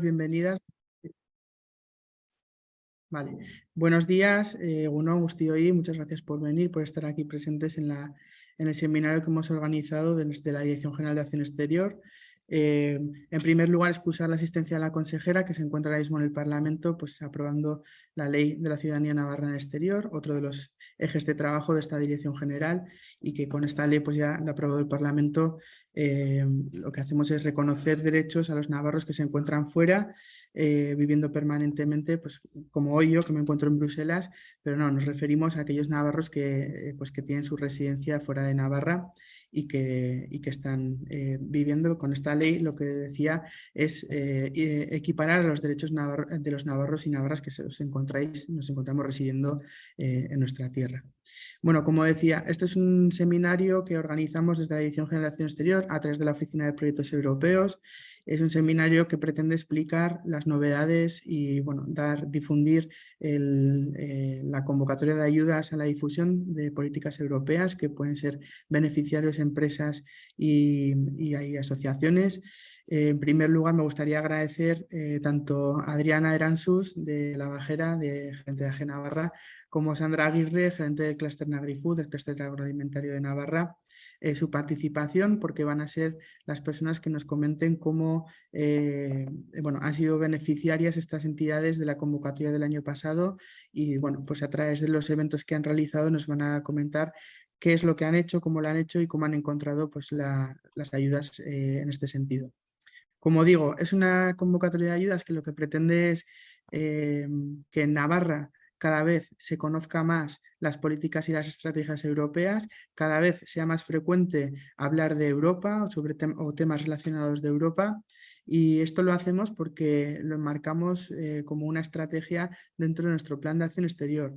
bienvenidas. Vale, buenos días, eh, Uno, y muchas gracias por venir, por estar aquí presentes en, la, en el seminario que hemos organizado desde la Dirección General de Acción Exterior eh, en primer lugar, excusar la asistencia de la consejera que se encuentra ahora mismo en el Parlamento pues, aprobando la Ley de la Ciudadanía Navarra en el Exterior, otro de los ejes de trabajo de esta Dirección General y que con esta ley pues, ya la ha aprobado el Parlamento. Eh, lo que hacemos es reconocer derechos a los navarros que se encuentran fuera, eh, viviendo permanentemente, pues, como hoy yo que me encuentro en Bruselas, pero no, nos referimos a aquellos navarros que, pues, que tienen su residencia fuera de Navarra y que, y que están eh, viviendo con esta ley, lo que decía es eh, eh, equiparar a los derechos de los navarros y navarras que os encontráis, nos encontramos residiendo en nuestra tierra. Bueno, como decía, este es un seminario que organizamos desde la Edición Generación Exterior a través de la Oficina de Proyectos Europeos es un seminario que pretende explicar las novedades y bueno, dar, difundir eh, la convocatoria de ayudas a la difusión de políticas europeas que pueden ser beneficiarios empresas y, hay asociaciones. En primer lugar, me gustaría agradecer eh, tanto a Adriana Eransus de La Bajera, de Gerente de AG Navarra, como Sandra Aguirre, gerente del Cluster Nagrifood, del Cluster Agroalimentario de Navarra, eh, su participación porque van a ser las personas que nos comenten cómo eh, bueno, han sido beneficiarias estas entidades de la convocatoria del año pasado y bueno, pues a través de los eventos que han realizado nos van a comentar qué es lo que han hecho, cómo lo han hecho y cómo han encontrado pues, las ayudas eh, en este sentido. Como digo, es una convocatoria de ayudas que lo que pretende es que en Navarra cada vez se conozca más las políticas y las estrategias europeas, cada vez sea más frecuente hablar de Europa o, sobre temas relacionados de Europa. Y esto lo hacemos porque lo enmarcamos eh, como una estrategia dentro de nuestro plan de acción exterior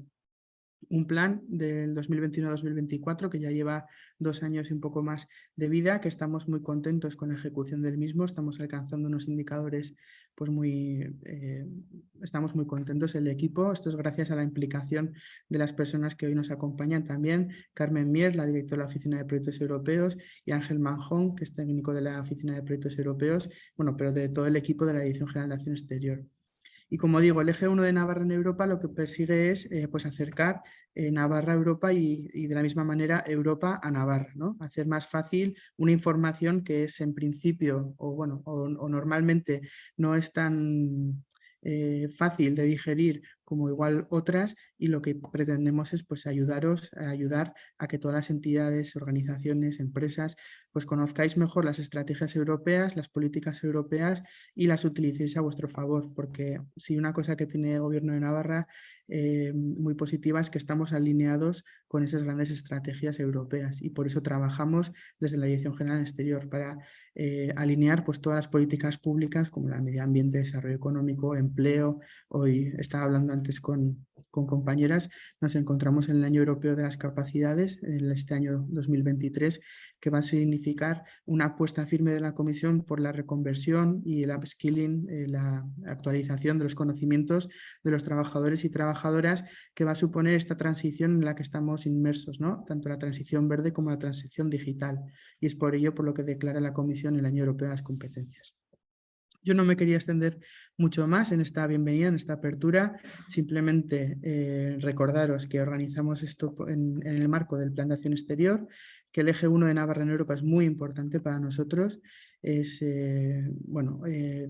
un plan del 2021-2024 que ya lleva dos años y un poco más de vida, que estamos muy contentos con la ejecución del mismo, estamos alcanzando unos indicadores, pues muy, eh, estamos muy contentos el equipo, esto es gracias a la implicación de las personas que hoy nos acompañan también, Carmen Mier, la directora de la Oficina de Proyectos Europeos, y Ángel Manjón, que es técnico de la Oficina de Proyectos Europeos, bueno, pero de todo el equipo de la Dirección General de Acción Exterior. Y como digo, el eje 1 de Navarra en Europa lo que persigue es eh, pues acercar eh, Navarra a Europa y, de la misma manera Europa a Navarra, ¿no? hacer más fácil una información que es en principio o, bueno, o normalmente no es tan eh, fácil de digerir como igual otras y lo que pretendemos es pues ayudaros a ayudar a que todas las entidades, organizaciones, empresas pues conozcáis mejor las estrategias europeas, las políticas europeas y las utilicéis a vuestro favor porque si una cosa que tiene el gobierno de Navarra eh, muy positiva es que estamos alineados con esas grandes estrategias europeas y por eso trabajamos desde la Dirección General Exterior para eh, alinear pues, todas las políticas públicas como la medio ambiente, desarrollo económico, empleo. Hoy estaba hablando antes con, compañeras, nos encontramos en el Año Europeo de las Capacidades, en este año 2023, que va a significar una apuesta firme de la Comisión por la reconversión y el upskilling, eh, la actualización de los conocimientos de los trabajadores y trabajadoras que va a suponer esta transición en la que estamos inmersos, ¿no? tanto la transición verde como la transición digital. Y es por ello por lo que declara la Comisión el Año Europeo de las Competencias. Yo no me quería extender mucho más en esta bienvenida, en esta apertura, simplemente eh, recordaros que organizamos esto en, el marco del Plan de Acción Exterior, que el eje 1 de Navarra en Europa es muy importante para nosotros. Es, eh, bueno, eh,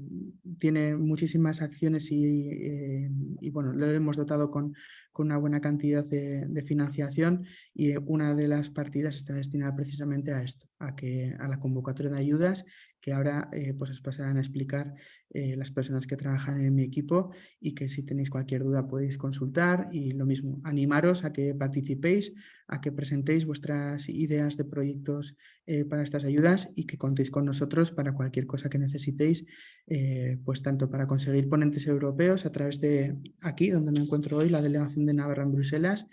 tiene muchísimas acciones y, bueno, lo hemos dotado con, con una buena cantidad de, de, financiación y una de las partidas está destinada precisamente a esto, a, que, a la convocatoria de ayudas que ahora pues os pasarán a explicar las personas que trabajan en mi equipo y que si tenéis cualquier duda podéis consultar y lo mismo, animaros a que participéis, a que presentéis vuestras ideas de proyectos para estas ayudas y que contéis con nosotros para cualquier cosa que necesitéis, eh, pues tanto para conseguir ponentes europeos a través de aquí, donde me encuentro hoy, la delegación de Navarra en Bruselas,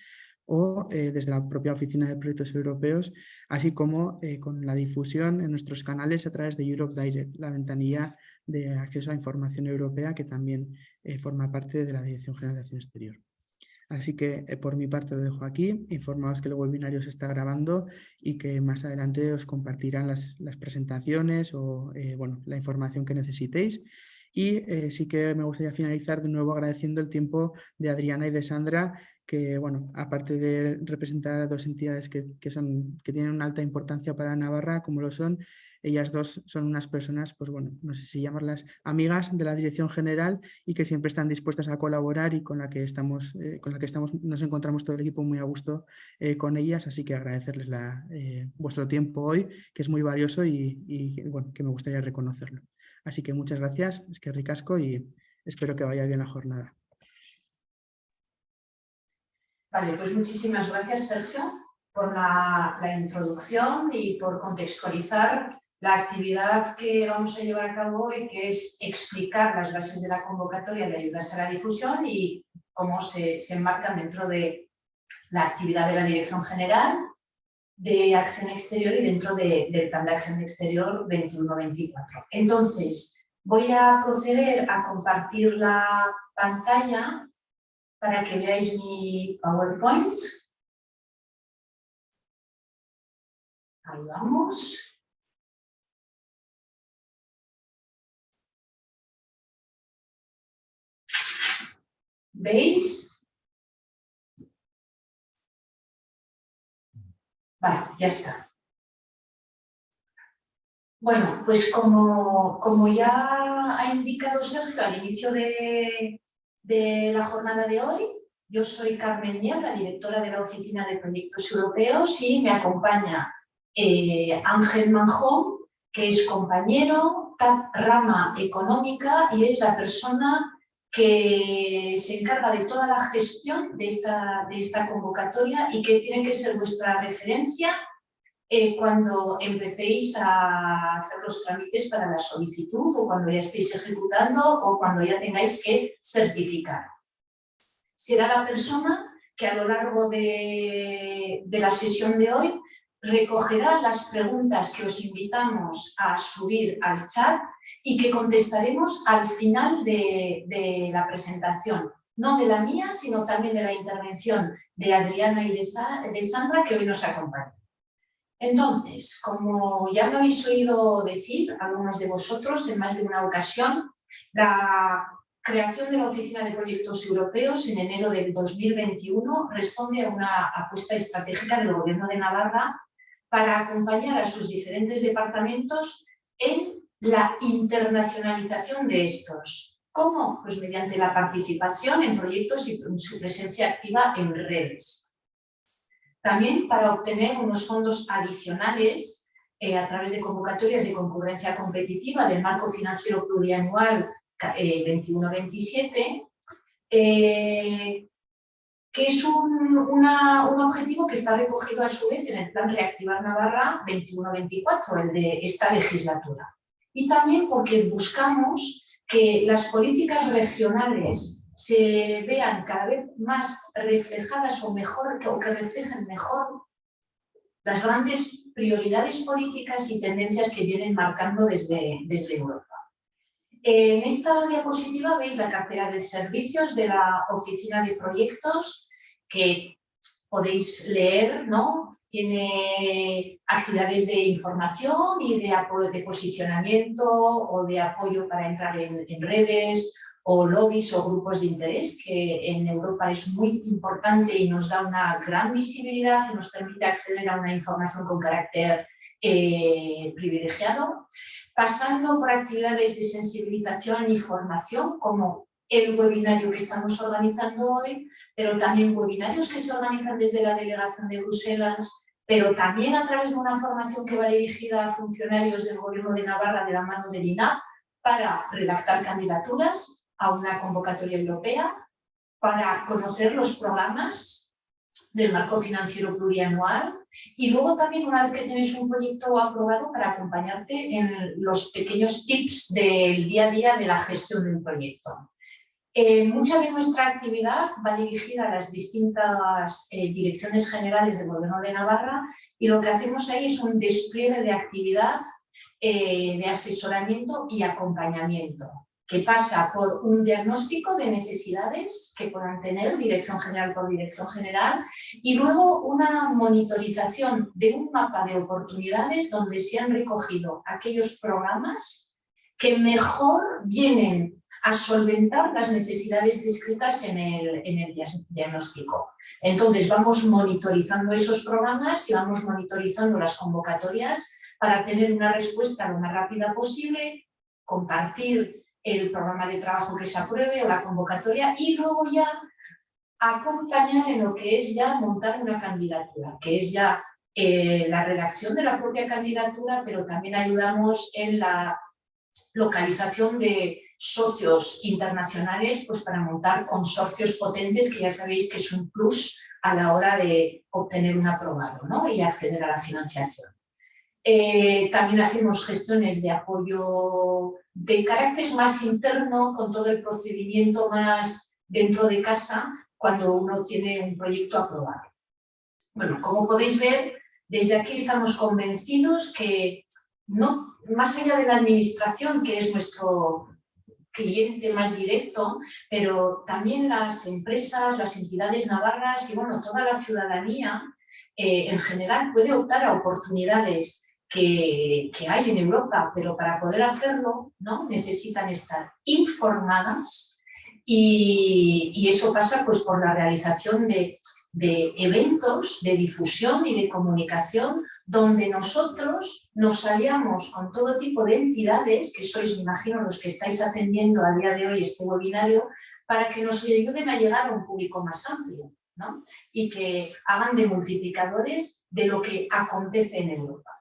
o eh, desde la propia Oficina de Proyectos Europeos, así como eh, con la difusión en nuestros canales a través de Europe Direct, la ventanilla de acceso a información europea que también forma parte de la Dirección General de Acción Exterior. Así que eh, por mi parte lo dejo aquí, informaos que el webinario se está grabando y que más adelante os compartirán las, presentaciones o eh, bueno, la información que necesitéis. Y eh, sí que me gustaría finalizar de nuevo agradeciendo el tiempo de Adriana y de Sandra, que bueno, aparte de representar a dos entidades que, son, que tienen una alta importancia para Navarra, como lo son, ellas dos son unas personas, pues bueno, no sé si llamarlas amigas de la Dirección General y que siempre están dispuestas a colaborar y con la que estamos, eh, con la que estamos nos encontramos todo el equipo muy a gusto eh, con ellas, así que agradecerles la, eh, vuestro tiempo hoy, que es muy valioso y, bueno, que me gustaría reconocerlo. Así que muchas gracias, es que ricasco y espero que vaya bien la jornada. Vale, pues muchísimas gracias Sergio por la, introducción y por contextualizar la actividad que vamos a llevar a cabo hoy, que es explicar las bases de la convocatoria de ayudas a la difusión y cómo se, se enmarcan dentro de la actividad de la Dirección General de Acción Exterior y dentro del Plan de Acción Exterior 21-24. Entonces, voy a proceder a compartir la pantalla para que veáis mi PowerPoint. Ahí vamos. ¿Veis? Vale, ya está. Bueno, pues como, como ya ha indicado Sergio al inicio de, la jornada de hoy, yo soy Carmen Mier, la directora de la Oficina de Proyectos Europeos y me acompaña eh, Ángel Manjón, que es compañero, rama económica y es la persona que se encarga de toda la gestión de esta, de esta convocatoria y que tiene que ser vuestra referencia eh, cuando empecéis a hacer los trámites para la solicitud o cuando ya estéis ejecutando o cuando ya tengáis que certificar. Será la persona que a lo largo de, de la sesión de hoy recogerá las preguntas que os invitamos a subir al chat y que contestaremos al final de, la presentación, no de la mía, sino también de la intervención de Adriana y de, de Sandra, que hoy nos acompañan. Entonces, como ya lo habéis oído decir algunos de vosotros en más de una ocasión, la creación de la Oficina de Proyectos Europeos en enero del 2021 responde a una apuesta estratégica del Gobierno de Navarra para acompañar a sus diferentes departamentos en la internacionalización de estos. ¿Cómo? Pues mediante la participación en proyectos y su presencia activa en redes. También para obtener unos fondos adicionales eh, a través de convocatorias de concurrencia competitiva del marco financiero plurianual 21-27, eh, eh, que es un, un, objetivo que está recogido a su vez en el Plan Reactivar Navarra 21-24, el de esta legislatura. Y también porque buscamos que las políticas regionales se vean cada vez más reflejadas o mejor o que reflejen mejor las grandes prioridades políticas y tendencias que vienen marcando desde, desde Europa. En esta diapositiva veis la cartera de servicios de la Oficina de Proyectos que podéis leer ¿no? tiene actividades de información y de, de posicionamiento o de apoyo para entrar en, redes o lobbies o grupos de interés, que en Europa es muy importante y nos da una gran visibilidad y nos permite acceder a una información con carácter eh, privilegiado, pasando por actividades de sensibilización y formación como el webinario que estamos organizando hoy, pero también webinarios que se organizan desde la delegación de Bruselas, pero también a través de una formación que va dirigida a funcionarios del Gobierno de Navarra de la mano del INAP para redactar candidaturas a una convocatoria europea, para conocer los programas del marco financiero plurianual y luego también una vez que tienes un proyecto aprobado para acompañarte en los pequeños tips del día a día de la gestión de un proyecto. Eh, mucha de nuestra actividad va dirigida a las distintas eh, direcciones generales del Gobierno de Navarra y lo que hacemos ahí es un despliegue de actividad eh, de asesoramiento y acompañamiento que pasa por un diagnóstico de necesidades que puedan tener dirección general por dirección general y luego una monitorización de un mapa de oportunidades donde se han recogido aquellos programas que mejor vienen a solventar las necesidades descritas en el, en el diagnóstico. Entonces vamos monitorizando esos programas y vamos monitorizando las convocatorias para tener una respuesta lo más rápida posible, compartir el programa de trabajo que se apruebe o la convocatoria y luego ya acompañar en lo que es ya montar una candidatura, que es ya eh, la redacción de la propia candidatura, pero también ayudamos en la localización de socios internacionales pues para montar consorcios potentes que ya sabéis que es un plus a la hora de obtener un aprobado ¿no? y acceder a la financiación. Eh, también hacemos gestiones de apoyo de carácter más interno con todo el procedimiento más dentro de casa cuando uno tiene un proyecto aprobado. Bueno, como podéis ver, desde aquí estamos convencidos que no, más allá de la administración, que es nuestro cliente más directo, pero también las empresas, las entidades navarras y bueno, toda la ciudadanía eh, en general puede optar a oportunidades que, hay en Europa, pero para poder hacerlo ¿no? necesitan estar informadas y, eso pasa pues, por la realización de, eventos de difusión y de comunicación donde nosotros nos aliamos con todo tipo de entidades, que sois, me imagino, los que estáis atendiendo a día de hoy este webinario, para que nos ayuden a llegar a un público más amplio ¿no? y que hagan de multiplicadores de lo que acontece en Europa.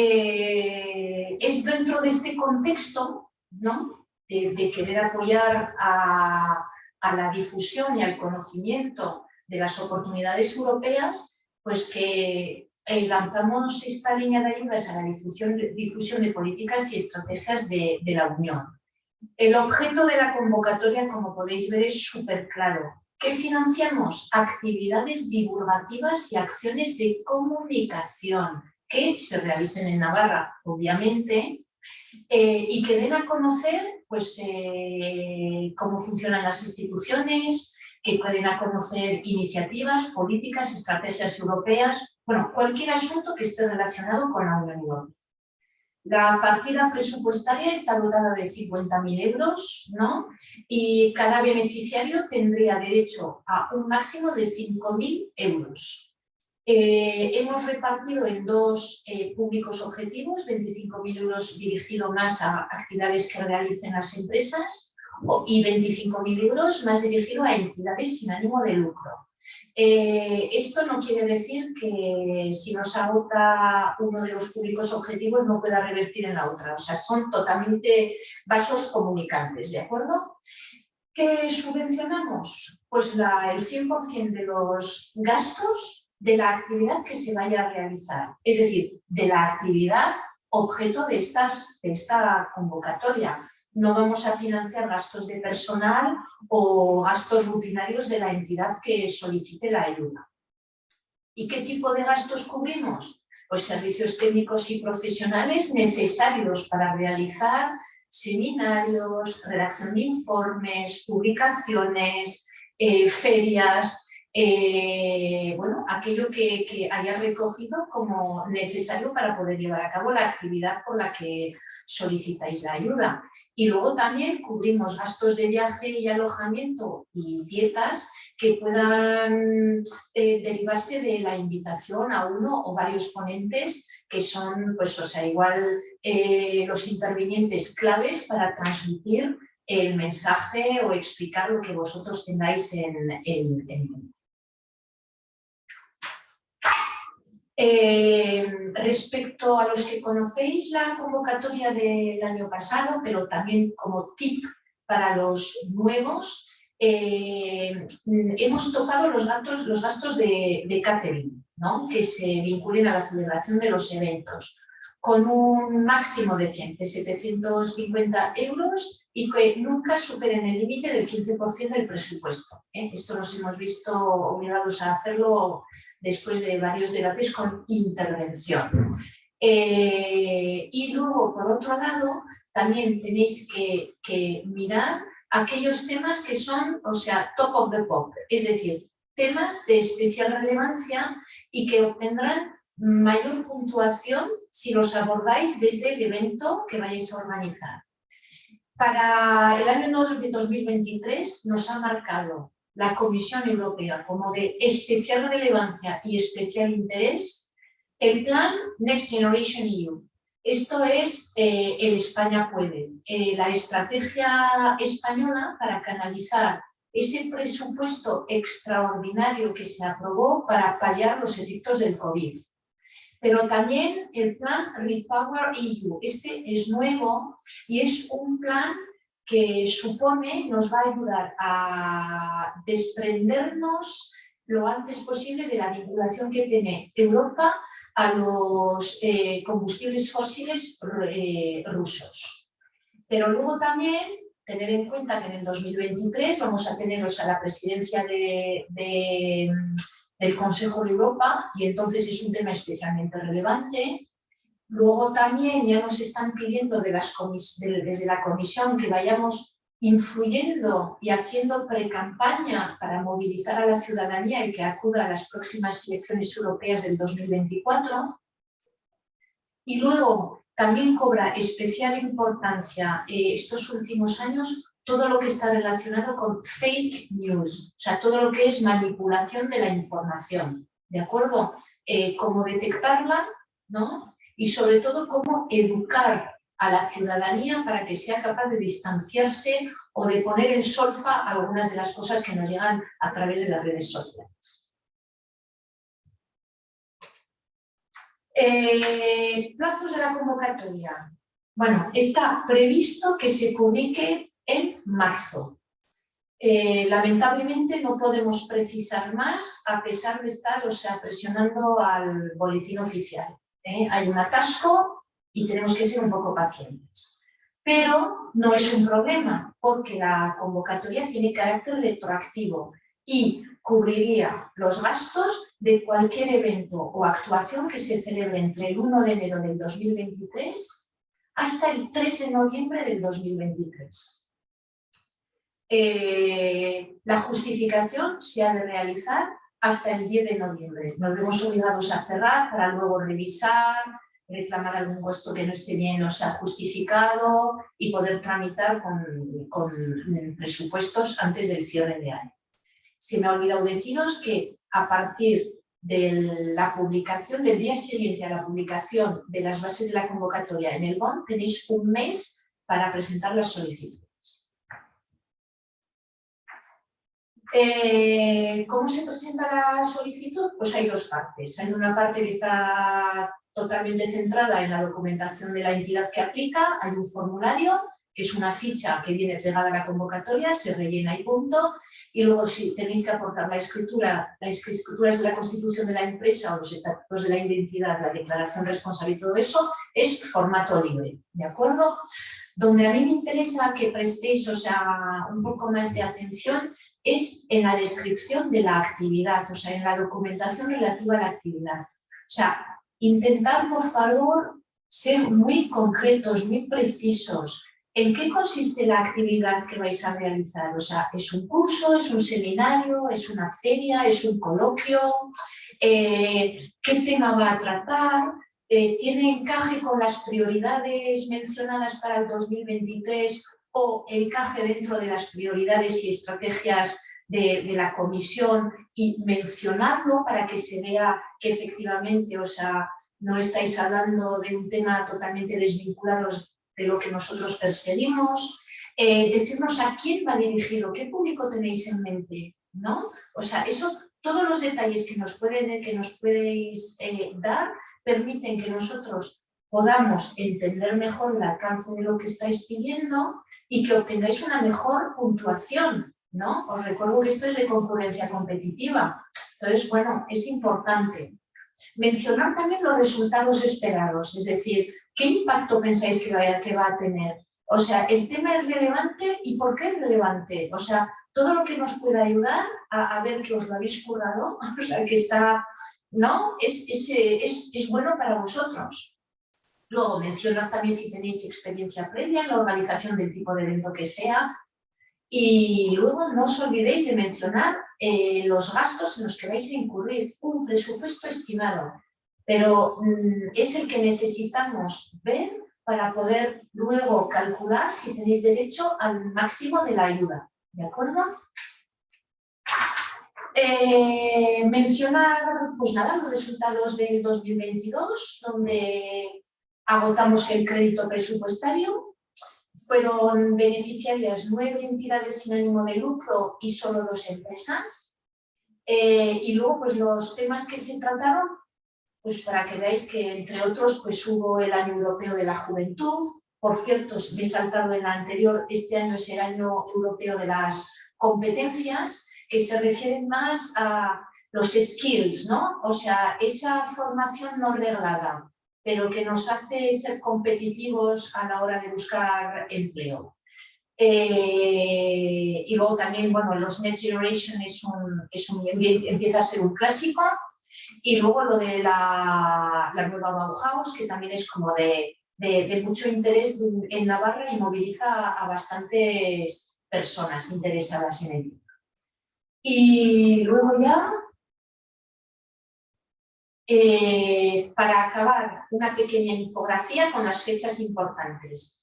Eh, es dentro de este contexto ¿no? de, querer apoyar a, la difusión y al conocimiento de las oportunidades europeas, pues que eh, lanzamos esta línea de ayudas a la difusión, de políticas y estrategias de, de, la Unión. El objeto de la convocatoria, como podéis ver, es súper claro. ¿Qué financiamos? Actividades divulgativas y acciones de comunicación que se realicen en Navarra, obviamente, eh, y que den a conocer pues, eh, cómo funcionan las instituciones, que den a conocer iniciativas, políticas, estrategias europeas, bueno, cualquier asunto que esté relacionado con la Unión Europea. La partida presupuestaria está dotada de 50.000 euros ¿no? y cada beneficiario tendría derecho a un máximo de 5.000 euros. Eh, hemos repartido en dos eh, públicos objetivos, 25.000 euros dirigidos más a actividades que realicen las empresas y 25.000 euros más dirigidos a entidades sin ánimo de lucro. Eh, esto no quiere decir que si nos agota uno de los públicos objetivos no pueda revertir en la otra, o sea, son totalmente vasos comunicantes, ¿de acuerdo? ¿Qué subvencionamos? Pues el 100% de los gastos de la actividad que se vaya a realizar, es decir, de la actividad objeto de, esta convocatoria. No vamos a financiar gastos de personal o gastos rutinarios de la entidad que solicite la ayuda. ¿Y qué tipo de gastos cubrimos? Pues servicios técnicos y profesionales necesarios para realizar seminarios, redacción de informes, publicaciones, eh, ferias, eh, bueno, aquello que, haya recogido como necesario para poder llevar a cabo la actividad por la que solicitáis la ayuda. Y luego también cubrimos gastos de viaje y alojamiento y dietas que puedan eh, derivarse de la invitación a uno o varios ponentes que son, pues, o sea, igual eh, los intervinientes claves para transmitir el mensaje o explicar lo que vosotros tengáis en, en, en, Eh, respecto a los que conocéis la convocatoria del año pasado, pero también como tip para los nuevos, eh, hemos tocado los gastos, los gastos de, de catering, ¿no? que se vinculen a la celebración de los eventos con un máximo de, 100, de 750 euros y que nunca superen el límite del 15% del presupuesto. ¿eh? Esto nos hemos visto obligados a hacerlo después de varios debates con intervención. Eh, y luego, por otro lado, también tenéis que, que, mirar aquellos temas que son, o sea, top of the pop, es decir, temas de especial relevancia y que obtendrán mayor puntuación si los abordáis desde el evento que vayáis a organizar. Para el año 2023 nos ha marcado la Comisión Europea como de especial relevancia y especial interés el plan Next Generation EU. Esto es eh, el España Puede, eh, la estrategia española para canalizar ese presupuesto extraordinario que se aprobó para paliar los efectos del COVID. Pero también el plan Repower EU, este es nuevo y es un plan que supone, nos va a ayudar a desprendernos lo antes posible de la vinculación que tiene Europa a los eh, combustibles fósiles eh, rusos. Pero luego también tener en cuenta que en el 2023 vamos a tener la presidencia de, del Consejo de Europa y entonces es un tema especialmente relevante. Luego también ya nos están pidiendo de las desde la Comisión que vayamos influyendo y haciendo pre-campaña para movilizar a la ciudadanía y que acuda a las próximas elecciones europeas del 2024. Y luego también cobra especial importancia eh, estos últimos años todo lo que está relacionado con fake news, o sea, todo lo que es manipulación de la información, ¿de acuerdo? Eh, cómo detectarla, ¿no? Y sobre todo cómo educar a la ciudadanía para que sea capaz de distanciarse o de poner en solfa algunas de las cosas que nos llegan a través de las redes sociales. Eh, plazos de la convocatoria. Bueno, está previsto que se publique en marzo. Eh, lamentablemente no podemos precisar más a pesar de estar o sea, presionando al boletín oficial. ¿eh? Hay un atasco y tenemos que ser un poco pacientes. Pero no es un problema porque la convocatoria tiene carácter retroactivo y cubriría los gastos de cualquier evento o actuación que se celebre entre el 1 de enero del 2023 hasta el 3 de noviembre del 2023. Eh, la justificación se ha de realizar hasta el 10 de noviembre. Nos vemos obligados a cerrar para luego revisar, reclamar algún costo que no esté bien o sea justificado y poder tramitar con, con presupuestos antes del cierre de año. Se me ha olvidado deciros que a partir de la publicación, del día siguiente a la publicación de las bases de la convocatoria en el BON, tenéis un mes para presentar las solicitudes. Eh, ¿Cómo se presenta la solicitud? Pues hay dos partes. Hay una parte que está totalmente centrada en la documentación de la entidad que aplica, hay un formulario que es una ficha que viene pegada a la convocatoria, se rellena y punto, y luego si tenéis que aportar la escritura, las escrituras de la constitución de la empresa o los estatutos de la identidad, la declaración responsable y todo eso, es formato libre, ¿de acuerdo? Donde a mí me interesa que prestéis, o sea, un poco más de atención es en la descripción de la actividad, o sea, en la documentación relativa a la actividad. O sea, intentar, por favor, ser muy concretos, muy precisos, ¿En qué consiste la actividad que vais a realizar? O sea, ¿es un curso, es un seminario, es una feria, es un coloquio? Eh, ¿Qué tema va a tratar? Eh, ¿Tiene encaje con las prioridades mencionadas para el 2023 encaje dentro de las prioridades y estrategias de, de, la comisión y mencionarlo para que se vea que efectivamente, o sea, no estáis hablando de un tema totalmente desvinculado de lo que nosotros perseguimos, eh, decirnos a quién va dirigido, qué público tenéis en mente, ¿no? O sea, eso, todos los detalles que nos, pueden, que nos podéis eh, dar permiten que nosotros podamos entender mejor el alcance de lo que estáis pidiendo y que obtengáis una mejor puntuación, ¿no? Os recuerdo que esto es de concurrencia competitiva. Entonces, bueno, es importante. Mencionar también los resultados esperados, es decir, ¿Qué impacto pensáis que va, a tener? O sea, el tema es relevante y ¿por qué es relevante? O sea, todo lo que nos pueda ayudar a, ver que os lo habéis currado, o sea, que está, ¿no? Es, es, es, bueno para vosotros. Luego, mencionar también si tenéis experiencia previa en la organización del tipo de evento que sea. Y luego no os olvidéis de mencionar eh, los gastos en los que vais a incurrir, un presupuesto estimado pero mm, es el que necesitamos ver para poder luego calcular si tenéis derecho al máximo de la ayuda, ¿de acuerdo? Eh, mencionar, pues nada, los resultados del 2022, donde agotamos el crédito presupuestario, fueron beneficiarias nueve entidades sin ánimo de lucro y solo dos empresas. Eh, y luego, pues los temas que se trataron, pues para que veáis que, entre otros, pues hubo el Año Europeo de la Juventud. Por cierto, me he saltado en la anterior, este año es el Año Europeo de las Competencias, que se refieren más a los skills, ¿no? O sea, esa formación no reglada, pero que nos hace ser competitivos a la hora de buscar empleo. Eh, y luego también, bueno, los Next Generation es un, es un, empieza a ser un clásico. Y luego lo de la, la nueva Bauhaus, que también es como de, de, de, mucho interés en Navarra y moviliza a bastantes personas interesadas en ello. Y luego ya, eh, para acabar, una pequeña infografía con las fechas importantes.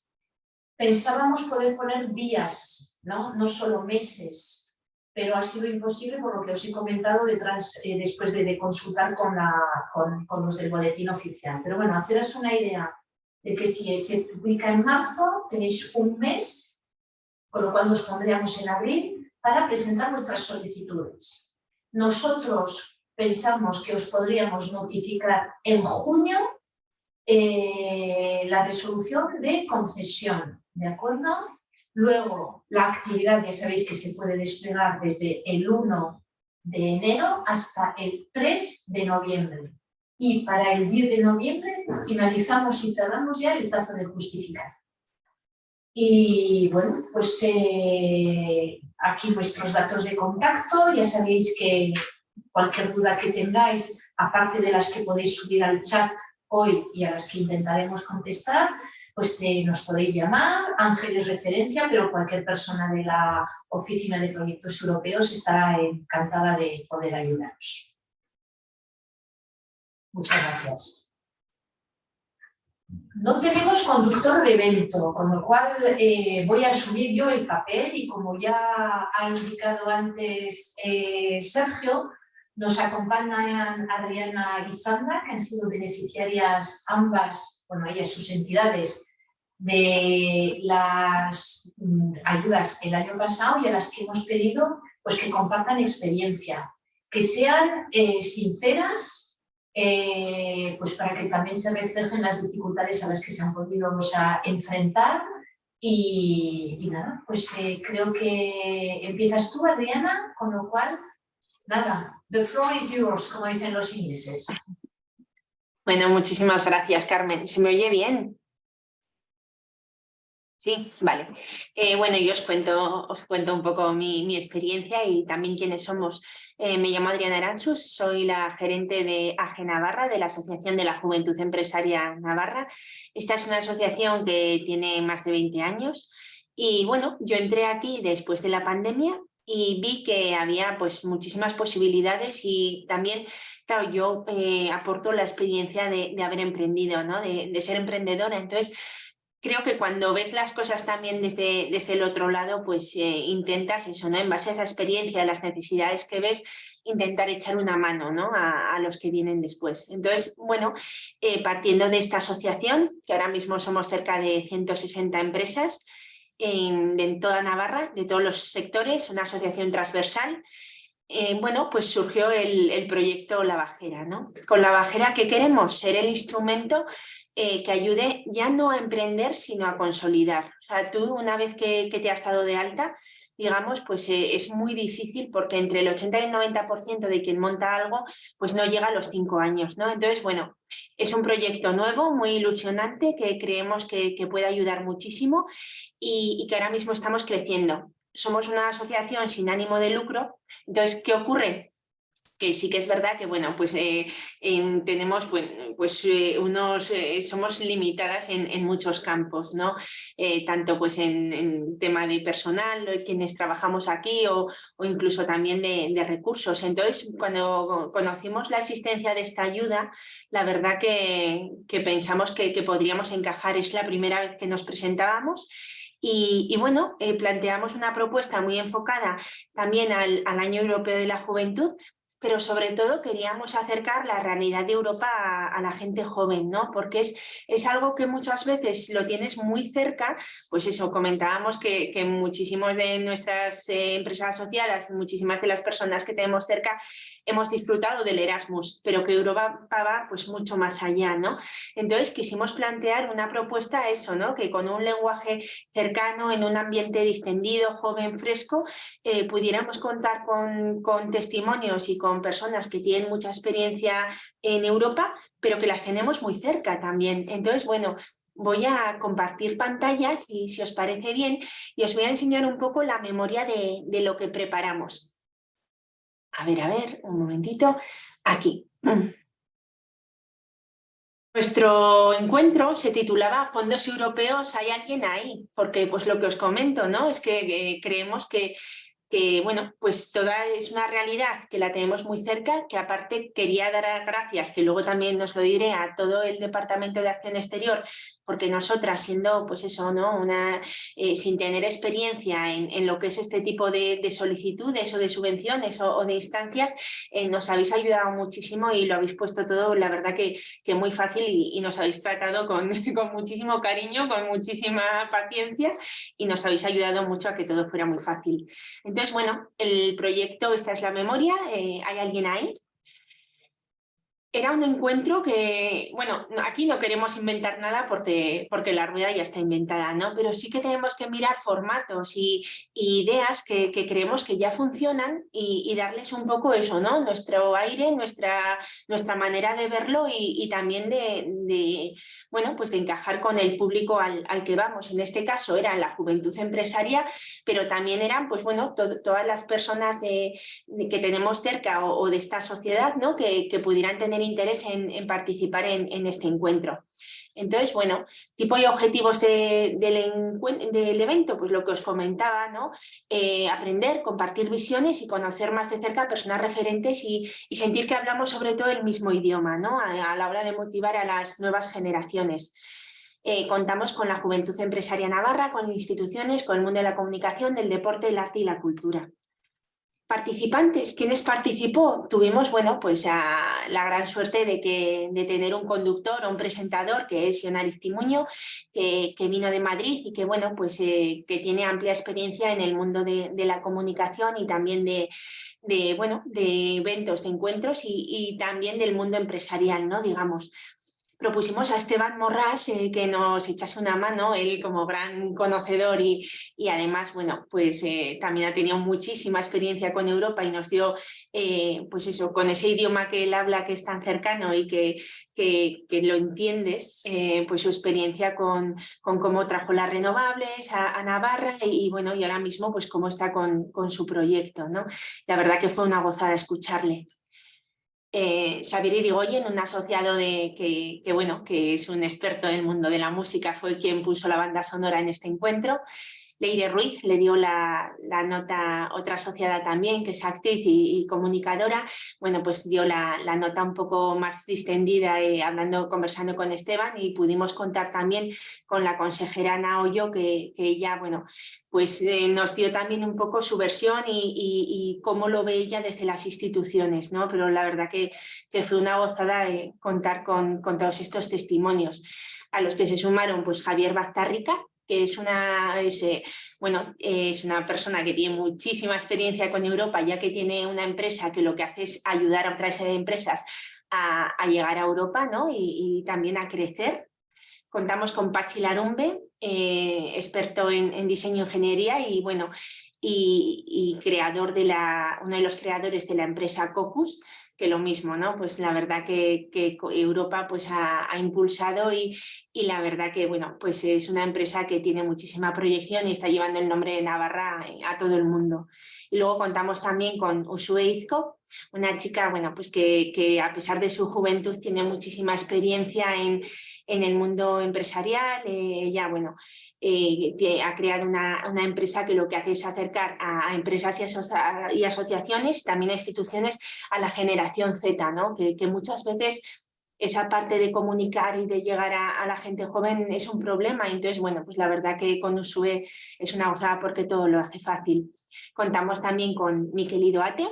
Pensábamos poder poner días, no, no solo meses, pero ha sido imposible por lo que os he comentado detrás, eh, después de, consultar con, los del boletín oficial. Pero bueno, haceros una idea de que si se publica en marzo, tenéis un mes, con lo cual nos pondríamos en abril, para presentar vuestras solicitudes. Nosotros pensamos que os podríamos notificar en junio eh, la resolución de concesión, ¿de acuerdo? Luego, la actividad ya sabéis que se puede desplegar desde el 1 de enero hasta el 3 de noviembre. Y para el 10 de noviembre finalizamos y cerramos ya el plazo de justificación. Y bueno, pues eh, aquí vuestros datos de contacto, ya sabéis que cualquier duda que tengáis, aparte de las que podéis subir al chat hoy y a las que intentaremos contestar, pues nos podéis llamar, Ángel es referencia, pero cualquier persona de la Oficina de Proyectos Europeos estará encantada de poder ayudaros. Muchas gracias. No tenemos conductor de evento, con lo cual eh, voy a asumir yo el papel y como ya ha indicado antes eh, Sergio, nos acompañan Adriana y Sandra, que han sido beneficiarias ambas, bueno, ellas sus entidades, de las mm, ayudas el año pasado y a las que hemos pedido pues que compartan experiencia, que sean eh, sinceras eh, pues para que también se reflejen las dificultades a las que se han podido enfrentar. Y, nada, pues eh, creo que empiezas tú, Adriana, con lo cual, nada, the floor is yours, como dicen los ingleses. Bueno, muchísimas gracias, Carmen. ¿Se me oye bien? Sí, vale. Eh, bueno, yo os cuento, os cuento un poco mi, experiencia y también quiénes somos. Eh, me llamo Adriana Aranchus, soy la gerente de AGE Navarra, de la Asociación de la Juventud Empresaria Navarra. Esta es una asociación que tiene más de 20 años y bueno, yo entré aquí después de la pandemia y vi que había pues muchísimas posibilidades y también, claro, yo eh, aporto la experiencia de, haber emprendido, ¿no? de, de ser emprendedora. Entonces, creo que cuando ves las cosas también desde, desde el otro lado, pues eh, intentas eso, ¿no? En base a esa experiencia, a las necesidades que ves, intentar echar una mano ¿no? a, los que vienen después. Entonces, bueno, eh, partiendo de esta asociación, que ahora mismo somos cerca de 160 empresas en, toda Navarra, de todos los sectores, una asociación transversal, eh, bueno, pues surgió el, el, proyecto La Bajera, ¿no? Con La Bajera, ¿qué queremos? Ser el instrumento eh, que ayude ya no a emprender, sino a consolidar. O sea, tú una vez que, te has dado de alta, digamos, pues eh, es muy difícil porque entre el 80 y el 90% de quien monta algo, pues no llega a los cinco años, ¿no? Entonces, bueno, es un proyecto nuevo, muy ilusionante, que creemos que, puede ayudar muchísimo y, y que ahora mismo estamos creciendo. Somos una asociación sin ánimo de lucro, entonces, ¿qué ocurre? Que sí que es verdad que bueno pues eh, tenemos pues eh, unos eh, somos limitadas en, muchos campos no tanto pues en, tema de personal quienes trabajamos aquí o, incluso también de, recursos. Entonces cuando conocimos la existencia de esta ayuda la verdad que, pensamos que, podríamos encajar. Es la primera vez que nos presentábamos y, bueno, planteamos una propuesta muy enfocada también al, Año Europeo de la Juventud, pero sobre todo queríamos acercar la realidad de Europa a, la gente joven, ¿no? Porque es, es, algo que muchas veces lo tienes muy cerca, pues eso, comentábamos que, que muchísimos de nuestras eh, empresas asociadas, muchísimas de las personas que tenemos cerca, hemos disfrutado del Erasmus, pero que Europa va pues mucho más allá, ¿no? Entonces quisimos plantear una propuesta eso, ¿no? Que con un lenguaje cercano, en un ambiente distendido, joven, fresco, eh, pudiéramos contar con, con testimonios y con personas que tienen mucha experiencia en Europa, pero que las tenemos muy cerca también. Entonces, bueno, voy a compartir pantallas y si os parece bien, y os voy a enseñar un poco la memoria de, lo que preparamos. A ver, a ver, un momentito. Aquí. Nuestro encuentro se titulaba Fondos Europeos, ¿hay alguien ahí? Porque pues lo que os comento, ¿no? Es que eh, creemos que que bueno, pues toda es una realidad que la tenemos muy cerca, que aparte quería dar gracias, que luego también nos lo diré a todo el Departamento de Acción Exterior, porque nosotras siendo pues eso, ¿no? Una, eh, sin tener experiencia en, lo que es este tipo de, solicitudes o de subvenciones o, de instancias, eh, nos habéis ayudado muchísimo y lo habéis puesto todo, la verdad que, que muy fácil y, nos habéis tratado con, con muchísimo cariño, con muchísima paciencia y nos habéis ayudado mucho a que todo fuera muy fácil. Bueno, el proyecto, esta es la memoria, eh, ¿hay alguien ahí? Era un encuentro que, bueno, aquí no queremos inventar nada porque, porque la rueda ya está inventada, ¿no? Pero sí que tenemos que mirar formatos y, ideas que, creemos que ya funcionan y, darles un poco eso, ¿no? Nuestro aire, nuestra, nuestra manera de verlo y, también de, bueno, pues de encajar con el público al, que vamos. En este caso era la juventud empresaria, pero también eran, pues bueno, todas las personas de, que tenemos cerca o, de esta sociedad, ¿no? Que, que pudieran tener interés en, participar en, este encuentro. Entonces, bueno, tipo y objetivos del, evento, pues lo que os comentaba, ¿no? Eh, aprender, compartir visiones y conocer más de cerca a personas referentes y, sentir que hablamos sobre todo el mismo idioma, ¿no? A, la hora de motivar a las nuevas generaciones. Eh, contamos con la Juventud Empresaria Navarra, con instituciones, con el mundo de la comunicación, del deporte, el arte y la cultura. Participantes, ¿quiénes participó? Tuvimos, bueno, pues la gran suerte de, que, de tener un conductor o un presentador que es Ionariz Timuño, que, vino de Madrid y que, bueno, pues eh, que tiene amplia experiencia en el mundo de, la comunicación y también de, bueno, de eventos, de encuentros y, y también del mundo empresarial, ¿no? Digamos, propusimos a Esteban Morras eh, que nos echase una mano, él como gran conocedor y, y además, bueno, pues eh, también ha tenido muchísima experiencia con Europa y nos dio, eh, pues eso, con ese idioma que él habla que es tan cercano y que, que, lo entiendes, pues su experiencia con, con, cómo trajo las renovables a, Navarra y, bueno, y ahora mismo pues cómo está con, con su proyecto, ¿no? La verdad que fue una gozada escucharle eh, Xavier Irigoyen, un asociado de, que, bueno, que es un experto en el mundo de la música, fue quien puso la banda sonora en este encuentro. Leire Ruiz le dio la, nota, otra asociada también, que es actriz y, comunicadora, bueno, pues dio la, nota un poco más distendida, eh, hablando, conversando con Esteban y pudimos contar también con la consejera Ana Hoyo, que, que ella, bueno, pues eh, nos dio también un poco su versión y, cómo lo ve ella desde las instituciones, ¿no? Pero la verdad que, que fue una gozada eh, contar con, con todos estos testimonios a los que se sumaron pues Javier Baztárrica, que es una, eh, bueno, es una persona que tiene muchísima experiencia con Europa, ya que tiene una empresa que lo que hace es ayudar a otras empresas a, llegar a Europa ¿no? y, también a crecer. Contamos con Pachi Larumbe, experto en, en, diseño e ingeniería y bueno, y, creador de la, uno de los creadores de la empresa Cocus, que lo mismo, ¿no? Pues la verdad que, Europa pues ha, impulsado y, y, la verdad que, bueno, pues es una empresa que tiene muchísima proyección y está llevando el nombre de Navarra a todo el mundo. Y luego contamos también con Usue Izco, una chica, bueno, pues que, que a pesar de su juventud tiene muchísima experiencia en, en el mundo empresarial. Eh, ella, bueno, eh, ha creado una, una, empresa que lo que hace es acercar a, empresas y, asociaciones, también a instituciones, a la generación Z, ¿no? que, que muchas veces esa parte de comunicar y de llegar a, la gente joven es un problema. Entonces, bueno, pues la verdad que con Usue es una gozada porque todo lo hace fácil. Contamos también con Miquel Idoate,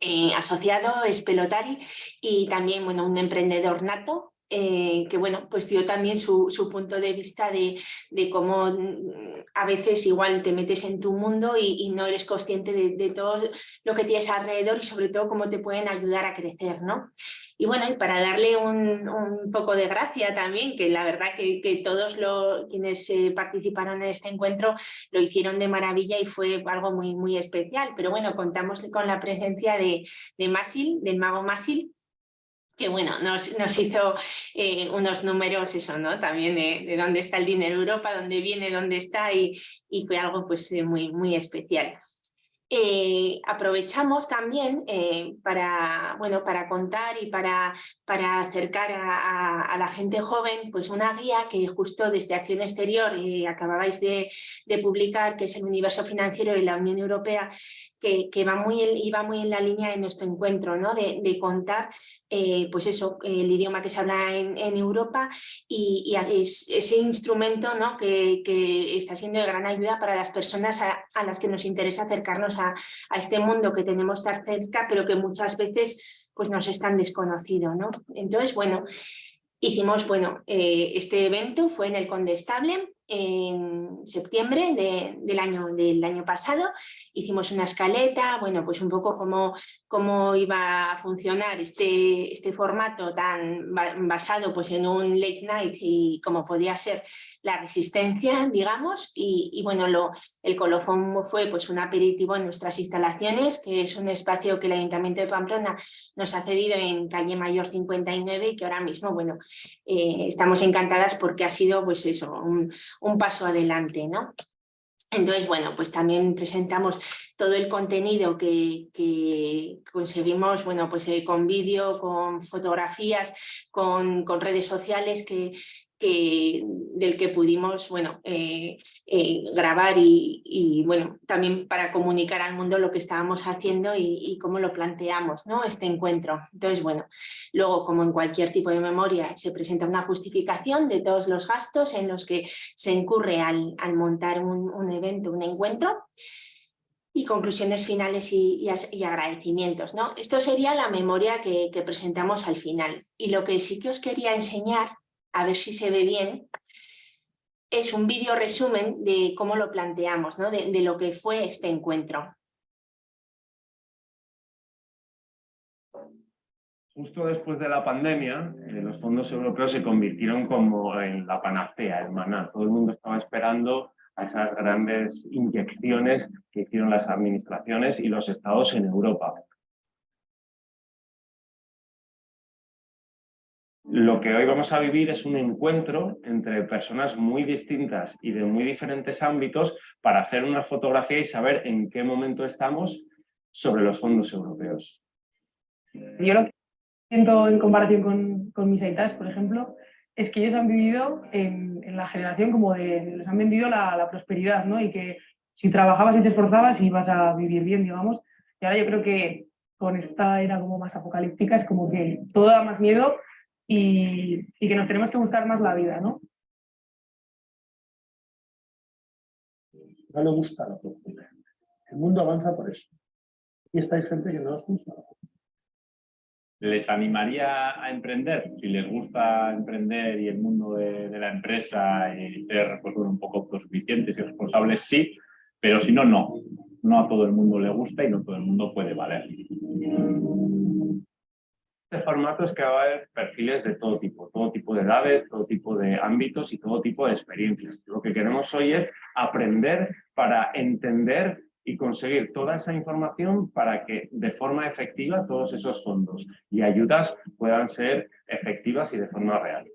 eh, asociado, es pelotari y también bueno, un emprendedor nato eh, que bueno, pues dio también su, punto de vista de, cómo mm, a veces igual te metes en tu mundo y, no eres consciente de, todo lo que tienes alrededor y sobre todo cómo te pueden ayudar a crecer, ¿no? Y bueno, y para darle un, poco de gracia también, que la verdad que, todos los, quienes eh, participaron en este encuentro lo hicieron de maravilla y fue algo muy, muy especial, pero bueno, contamos con la presencia de, de Masil, del mago Masil, que bueno, nos, nos hizo eh, unos números, eso, ¿no? También de, dónde está el dinero Europa, dónde viene, dónde está y, y fue algo pues eh, muy, muy especial. Eh, aprovechamos también para, bueno, para contar y para, para acercar a, la gente joven pues una guía que justo desde Acción Exterior acababais de, de, publicar, que es el universo financiero de la Unión Europea, que, va muy, iba muy en la línea de nuestro encuentro, ¿no? de, contar eh, pues eso, el idioma que se habla en, Europa y, ese instrumento ¿no? que, está siendo de gran ayuda para las personas a, las que nos interesa acercarnos a, este mundo que tenemos tan cerca, pero que muchas veces pues, nos es tan desconocido. ¿no? Entonces, bueno, hicimos, bueno, eh, este evento fue en el Condestable, en septiembre del, año, del año pasado. Hicimos una escaleta, bueno, pues un poco cómo, cómo iba a funcionar este, este formato tan basado pues en un late night y cómo podía ser la resistencia, digamos. Y, bueno, lo, el colofón fue pues un aperitivo en nuestras instalaciones, que es un espacio que el Ayuntamiento de Pamplona nos ha cedido en calle Mayor 59 y que ahora mismo, bueno, eh, estamos encantadas porque ha sido pues eso, un, un paso adelante, ¿no? Entonces, bueno, pues también presentamos todo el contenido que, conseguimos, bueno, pues eh, con vídeo, con fotografías, con, con, redes sociales que, del que pudimos bueno, eh, eh, grabar y, bueno, también para comunicar al mundo lo que estábamos haciendo y, cómo lo planteamos, ¿no? este encuentro. Entonces, bueno, luego como en cualquier tipo de memoria se presenta una justificación de todos los gastos en los que se incurre al, montar un, evento, un encuentro y conclusiones finales y, agradecimientos. ¿no? Esto sería la memoria que, que presentamos al final. Y lo que sí que os quería enseñar a ver si se ve bien, es un vídeo resumen de cómo lo planteamos, ¿no? de, lo que fue este encuentro. Justo después de la pandemia, eh, los fondos europeos se convirtieron como en la panacea, el maná. Todo el mundo estaba esperando a esas grandes inyecciones que hicieron las administraciones y los estados en Europa. Lo que hoy vamos a vivir es un encuentro entre personas muy distintas y de muy diferentes ámbitos para hacer una fotografía y saber en qué momento estamos sobre los fondos europeos. Yo lo que siento en comparación con, con mis aitas, por ejemplo, es que ellos han vivido en, la generación como de, les han vendido la, prosperidad, ¿no? Y que si trabajabas y te esforzabas ibas a vivir bien, digamos. Y ahora yo creo que con esta era como más apocalíptica es como que todo da más miedo y, que nos tenemos que buscar más la vida, ¿no? No le gusta la cultura. El mundo avanza por eso. Y esta hay gente que no nos gusta les animaría a emprender, si les gusta emprender y el mundo de, la empresa y ser pues, un poco autosuficientes y responsables, sí, pero si no, no. No a todo el mundo le gusta y no todo el mundo puede valer. Este formato es que va a haber perfiles de todo tipo, todo tipo de edades, todo tipo de ámbitos y todo tipo de experiencias. Lo que queremos hoy es aprender para entender y conseguir toda esa información para que de forma efectiva todos esos fondos y ayudas puedan ser efectivas y de forma real.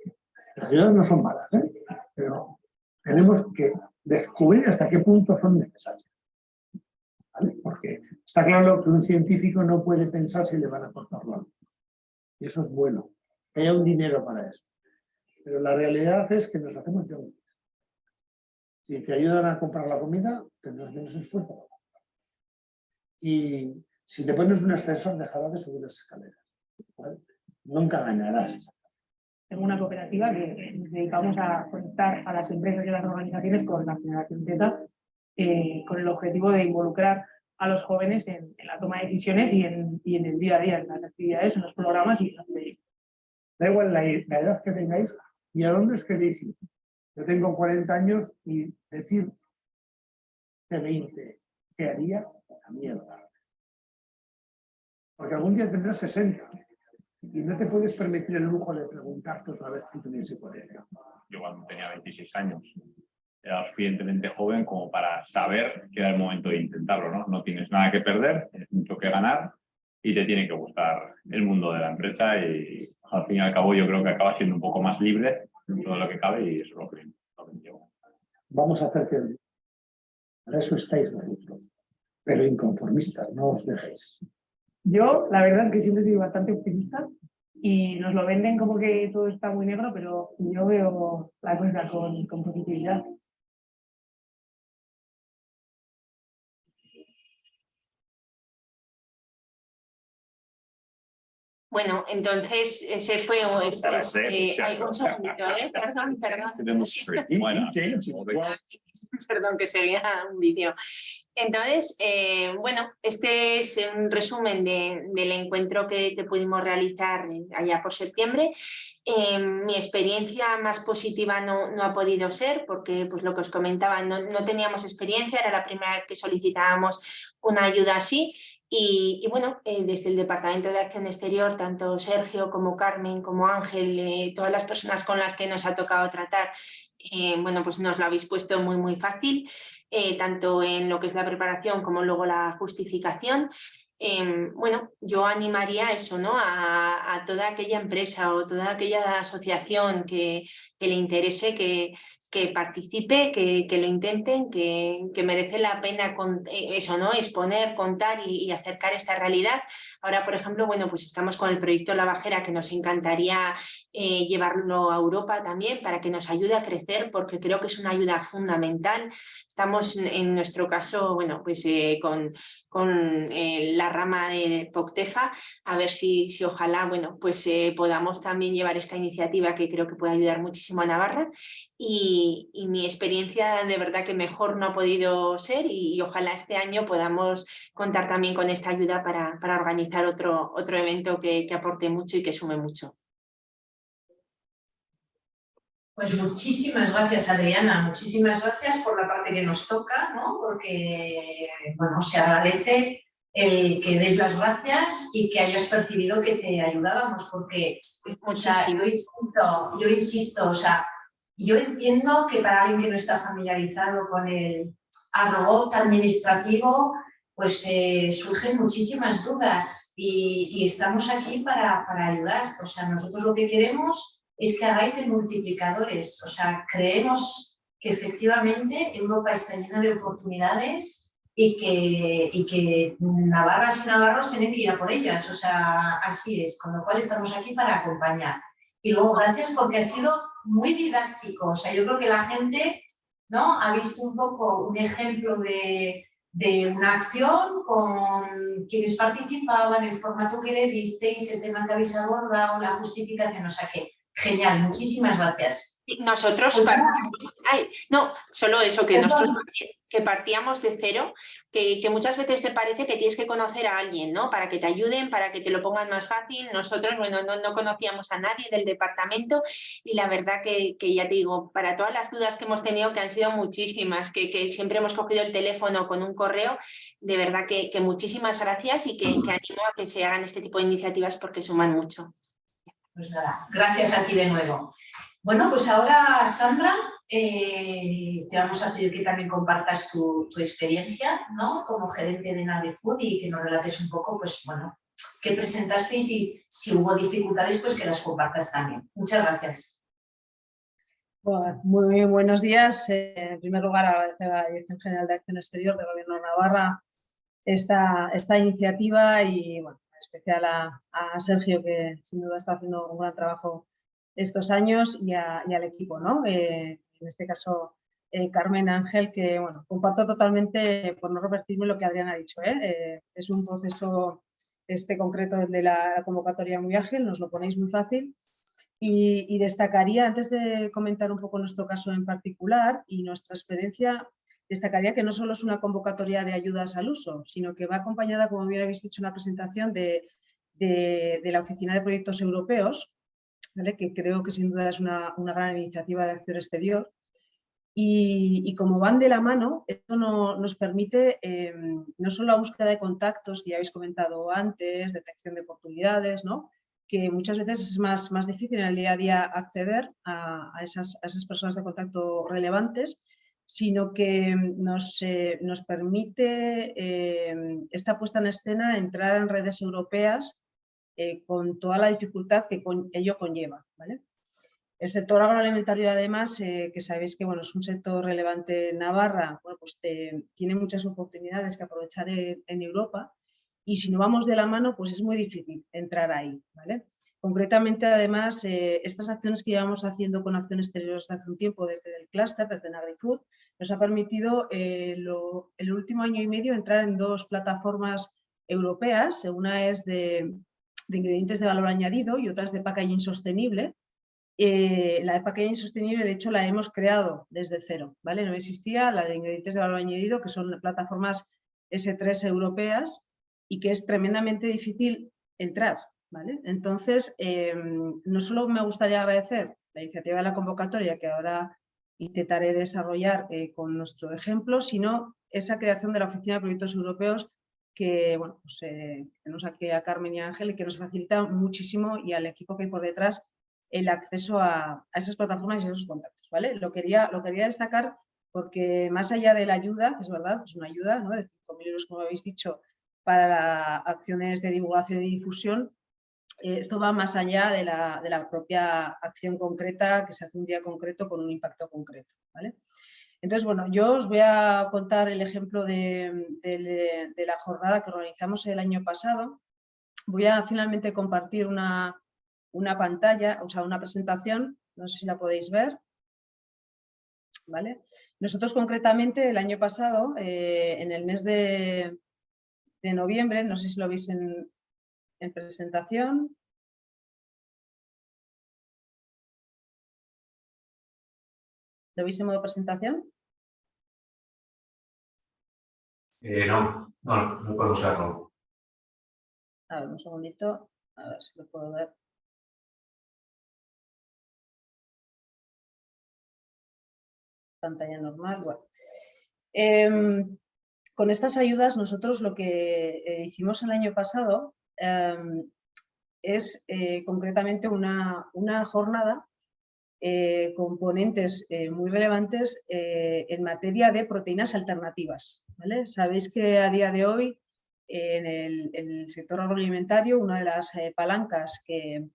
Las ayudas no son malas, ¿eh? pero tenemos que descubrir hasta qué punto son necesarias. Porque está claro que un científico no puede pensar si le van a cortar la y eso es bueno, que haya un dinero para eso. Pero la realidad es que nos hacemos yonkis. Si te ayudan a comprar la comida, tendrás menos esfuerzo. Y si te pones un ascensor, dejarás de subir las escaleras. Nunca ganarás. Tengo una cooperativa que dedicamos a conectar a las empresas y a las organizaciones con la generación Z, eh, con el objetivo de involucrar a los jóvenes en, la toma de decisiones y en, y en, el día a día, en las actividades, en los programas y en los proyectos. Da igual la, edad que tengáis y a dónde os queréis ir. Yo tengo 40 años y decir de 20, ¿qué haría? La mierda. Porque algún día tendrás 60 y no te puedes permitir el lujo de preguntarte otra vez si tuviese 40. Yo cuando tenía 26 años era suficientemente joven como para saber que era el momento de intentarlo, ¿no? No tienes nada que perder, tienes mucho que ganar y te tiene que gustar el mundo de la empresa y al fin y al cabo yo creo que acaba siendo un poco más libre dentro de lo que cabe y eso es lo que, llevo. Vamos a hacer que para eso estáis vosotros, pero inconformistas, no os dejéis. Yo, la verdad es que siempre soy bastante optimista y nos lo venden como que todo está muy negro, pero yo veo la cosa con, con positividad. Bueno, entonces ese fue ese, eh, hay un segundito, ¿eh? Perdón, perdón. perdón, que sería un vídeo. Entonces, eh, bueno, este es un resumen del encuentro que, pudimos realizar allá por septiembre. Eh, mi experiencia más positiva no, no, ha podido ser porque, pues lo que os comentaba, no, no teníamos experiencia, era la primera vez que solicitábamos una ayuda así y, bueno, eh, desde el Departamento de Acción Exterior, tanto Sergio como Carmen, como Ángel, eh, todas las personas con las que nos ha tocado tratar, eh, bueno, pues nos lo habéis puesto muy, muy fácil, tanto en lo que es la preparación como luego la justificación. Em, bueno, yo animaría eso, ¿no? A, toda aquella empresa o toda aquella asociación que, que le interese que, que participe, que, que lo intenten, que, que, merece la pena con, eh, eso, ¿no? exponer, contar y, acercar esta realidad. Ahora, por ejemplo, bueno, pues estamos con el proyecto La Bajera que nos encantaría eh, llevarlo a Europa también para que nos ayude a crecer porque creo que es una ayuda fundamental. Estamos en nuestro caso, bueno, pues eh, con, con la rama de POCTEFA, a ver si, si ojalá, bueno, pues podamos también llevar esta iniciativa que creo que puede ayudar muchísimo a Navarra y, mi experiencia de verdad que mejor no ha podido ser y, ojalá este año podamos contar también con esta ayuda para, para organizar otro, otro evento que, que aporte mucho y que sume mucho. Pues muchísimas gracias Adriana, muchísimas gracias por la parte que nos toca, ¿no? porque bueno, se agradece el que des las gracias y que hayas percibido que te ayudábamos, porque o sea, yo, insisto, yo insisto, o sea, yo entiendo que para alguien que no está familiarizado con el argot administrativo, pues eh, surgen muchísimas dudas y, estamos aquí para, para, ayudar. O sea, nosotros lo que queremos es que hagáis de multiplicadores. O sea, creemos que efectivamente Europa está llena de oportunidades y que, y que navarras y navarros tienen que ir a por ellas. O sea, así es. Con lo cual estamos aquí para acompañar. Y luego gracias porque ha sido muy didáctico. O sea, yo creo que la gente ¿no? ha visto un poco un ejemplo de, de una acción con quienes participaban, el formato que le disteis, el tema que habéis abordado, la justificación, o sea que Genial, muchísimas gracias. Nosotros Pues ay, no, solo eso, que Perdón. nosotros que partíamos de cero, que, que muchas veces te parece que tienes que conocer a alguien, ¿no? Para que te ayuden, para que te lo pongan más fácil. Nosotros, bueno, no, no conocíamos a nadie del departamento y la verdad que, que ya te digo, para todas las dudas que hemos tenido, que han sido muchísimas, que, que siempre hemos cogido el teléfono con un correo, de verdad que, que muchísimas gracias y que, que animo a que se hagan este tipo de iniciativas porque suman mucho. Pues nada, gracias a ti de nuevo. Bueno, pues ahora, Sandra, eh, te vamos a pedir que también compartas tu, experiencia ¿no? como gerente de Nave Food y que nos relates un poco, pues bueno, qué presentasteis y si hubo dificultades, pues que las compartas también. Muchas gracias. Muy buenos días. Eh, En primer lugar, agradecer a la Dirección General de Acción Exterior del Gobierno de Navarra esta, esta iniciativa y bueno, en especial a, a Sergio, que sin duda está haciendo un gran trabajo estos años, y, a- y al equipo, ¿no? Eh, en este caso, eh, Carmen Ángel, que bueno, comparto totalmente, por no repetirme lo que Adrián ha dicho, ¿eh? Eh, es un proceso este concreto de la convocatoria muy ágil, nos lo ponéis muy fácil, y, y destacaría, antes de comentar un poco nuestro caso en particular y nuestra experiencia, destacaría que no solo es una convocatoria de ayudas al uso, sino que va acompañada, como bien habéis dicho en la presentación, de, de- de la Oficina de Proyectos Europeos, ¿vale? que creo que sin duda es una, una gran iniciativa de acción exterior. Y, y como van de la mano, esto no- nos permite eh, no solo la búsqueda de contactos, que ya habéis comentado antes, detección de oportunidades, ¿no? que muchas veces es más, más difícil en el día a día acceder a, a esas, a esas personas de contacto relevantes, sino que nos, eh, nos permite eh, esta puesta en escena entrar en redes europeas eh, con toda la dificultad que con- ello conlleva. ¿vale? El sector agroalimentario, además, que sabéis que bueno, es un sector relevante en Navarra, bueno, pues tiene muchas oportunidades que aprovechar en, en Europa y si no vamos de la mano, pues es muy difícil entrar ahí. ¿vale? Concretamente, además, eh, estas acciones que llevamos haciendo con Acciones Exteriores desde hace un tiempo, desde el clúster, desde NagriFood, nos ha permitido eh, el último año y medio entrar en dos plataformas europeas. Una es de, de ingredientes de valor añadido y otra es de packaging sostenible. Eh, la de packaging sostenible, de hecho, la hemos creado desde cero, ¿vale? No existía la de ingredientes de valor añadido, que son plataformas S3 europeas y que es tremendamente difícil entrar, Entonces, eh, no solo me gustaría agradecer la iniciativa de la convocatoria que ahora intentaré desarrollar eh, con nuestro ejemplo, sino esa creación de la Oficina de Proyectos Europeos que, bueno, pues, eh, tenemos aquí a Carmen y a Ángel y que nos facilita muchísimo y al equipo que hay por detrás el acceso a, esas plataformas y a esos contactos, ¿vale? Lo quería, lo quería destacar porque más allá de la ayuda, es verdad, es una ayuda ¿no? de 5.000 euros, como habéis dicho, para acciones de divulgación y difusión, esto va más allá de la, de la propia acción concreta que se hace un día concreto con un impacto concreto, ¿vale? Entonces, bueno, yo os voy a contar el ejemplo de, de- de la jornada que organizamos el año pasado. Voy a finalmente compartir una, una pantalla, o sea, una presentación, no sé si la podéis ver. ¿Vale? Nosotros concretamente el año pasado, eh, en el mes de, de noviembre, no sé si lo veis en, en presentación. ¿Lo veis en modo presentación? Eh, no, no, no puedo usarlo. A ver, un segundito, a ver si lo puedo ver. Pantalla normal, bueno. Em, con estas ayudas nosotros lo que eh, hicimos el año pasado em, es eh, concretamente una, una jornada eh, con ponentes eh, muy relevantes en materia de proteínas alternativas. ¿vale? Sabéis que a día de hoy en el, sector agroalimentario una de las palancas que,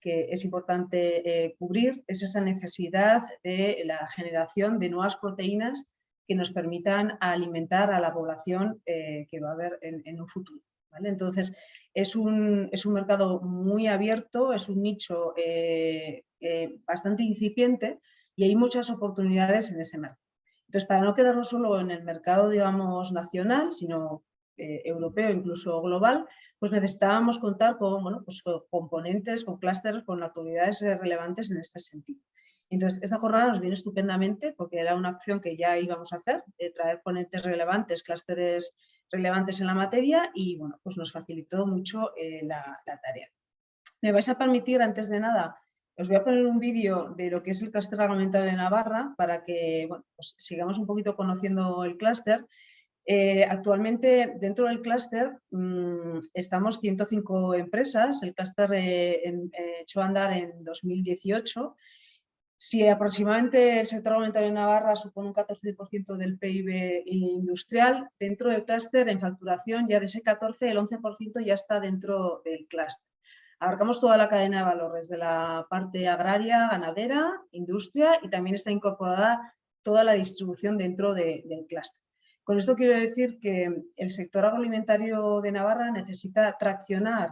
que es importante cubrir es esa necesidad de la generación de nuevas proteínas que nos permitan alimentar a la población que va a haber en, en un futuro. ¿Vale? Entonces, es un, es un mercado muy abierto, es un nicho eh, eh, bastante incipiente y hay muchas oportunidades en ese mercado. Entonces, para no quedarnos solo en el mercado, digamos, nacional, sino eh, europeo, incluso global, pues necesitábamos contar con, bueno, pues con componentes, con clústeres, con actividades relevantes en este sentido. Entonces, esta jornada nos viene estupendamente porque era una acción que ya íbamos a hacer, de traer ponentes relevantes, clústeres relevantes en la materia y bueno, pues nos facilitó mucho eh, la, tarea. Me vais a permitir, antes de nada, os voy a poner un vídeo de lo que es el clúster reglamentado de Navarra para que pues sigamos un poquito conociendo el clúster. Eh, actualmente dentro del clúster mm, estamos 105 empresas, el clúster eh, echó a andar en 2018 si aproximadamente el sector alimentario en Navarra supone un 14% del PIB industrial, dentro del clúster en facturación ya de ese 14, el 11% ya está dentro del clúster. Abarcamos toda la cadena de valores, de la parte agraria, ganadera, industria y también está incorporada toda la distribución dentro del clúster. Con esto quiero decir que el sector agroalimentario de Navarra necesita traccionar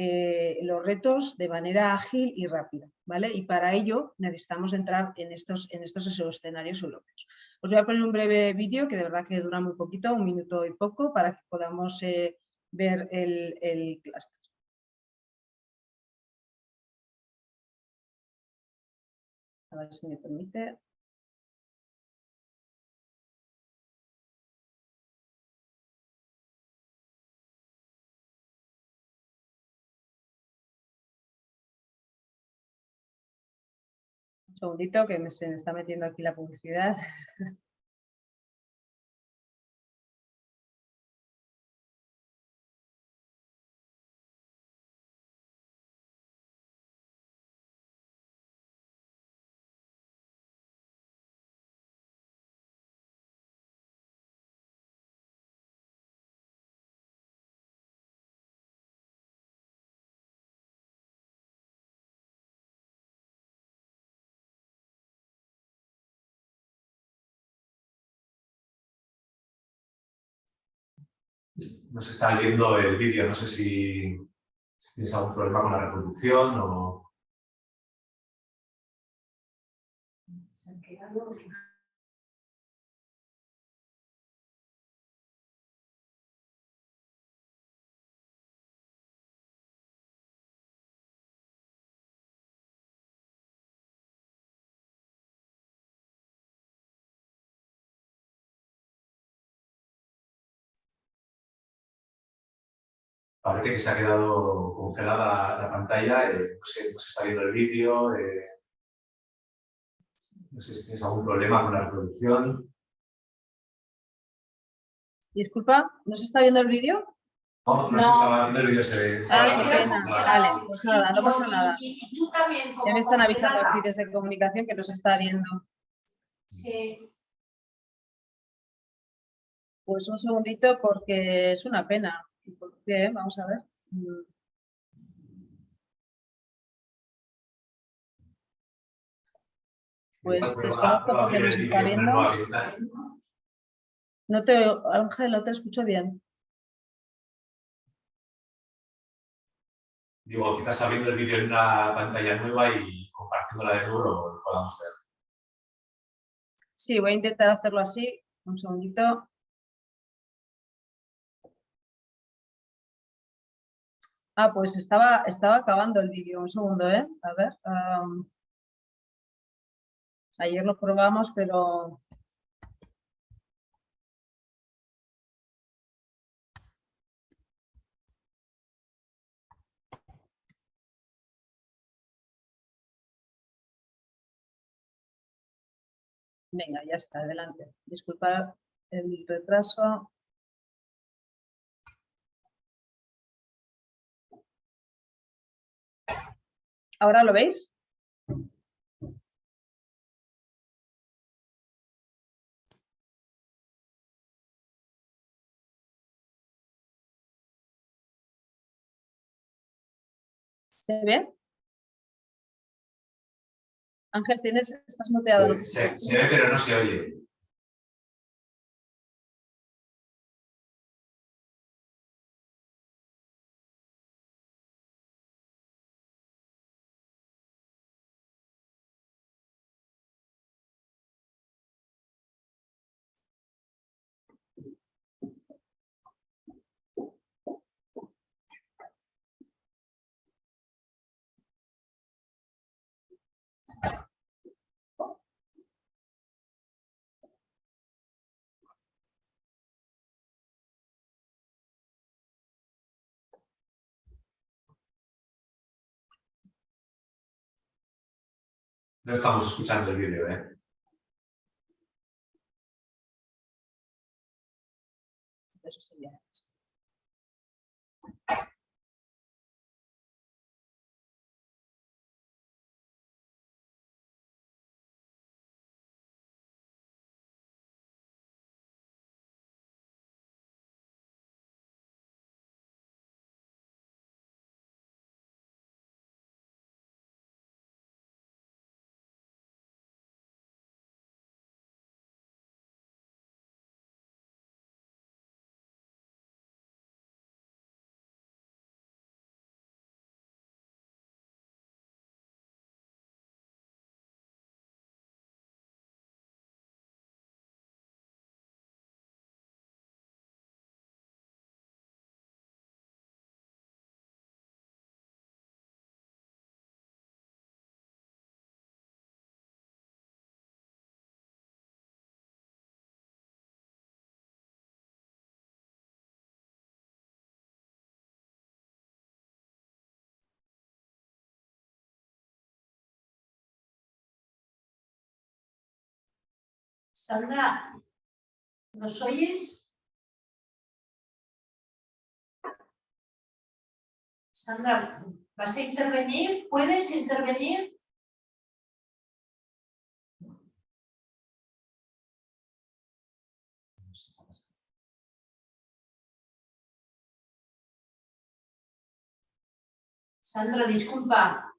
eh, los retos de manera ágil y rápida. ¿vale? Y para ello necesitamos entrar en estos, en estos escenarios europeos. Os voy a poner un breve vídeo que de verdad que dura muy poquito, un minuto y poco, para que podamos eh, ver el, el clúster. A ver si me permite. Segundito que me, se me está metiendo aquí la publicidad. no se está viendo el vídeo, no sé si, tienes algún problema con la reproducción o... parece que se ha quedado congelada la pantalla, eh, no, sé, no, se está viendo el vídeo, eh, no sé si tienes algún problema con la reproducción. Disculpa, ¿no se está viendo el vídeo? No, no, se estaba viendo el vídeo, se ve. Ah, qué pena. Vale, pues nada, no pasa nada. Ya me están avisando aquí desde comunicación que no se está viendo. Sí. Pues un segundito porque es una pena. ¿Por qué? Vamos a ver. Mm. Pues desconozco porque no se está viendo. No te Ángel, no te escucho bien. Digo, quizás abriendo el vídeo en una pantalla nueva y compartiéndola de nuevo lo podamos ver. Sí, voy a intentar hacerlo así. Un segundito. Ah, pues estaba, estaba acabando el vídeo, un segundo, ¿eh? A ver. ayer lo probamos, pero... Venga, ya está, adelante. Disculpa el retraso. ¿Ahora lo veis? ¿Se ve? Ángel, tienes, estás muteado. Se, se ve, pero no se oye. No estamos escuchando el vídeo, ¿eh? Eso sería. Sandra, ¿nos oyes? Sandra, ¿vas a intervenir? ¿Puedes intervenir? Sandra, disculpa,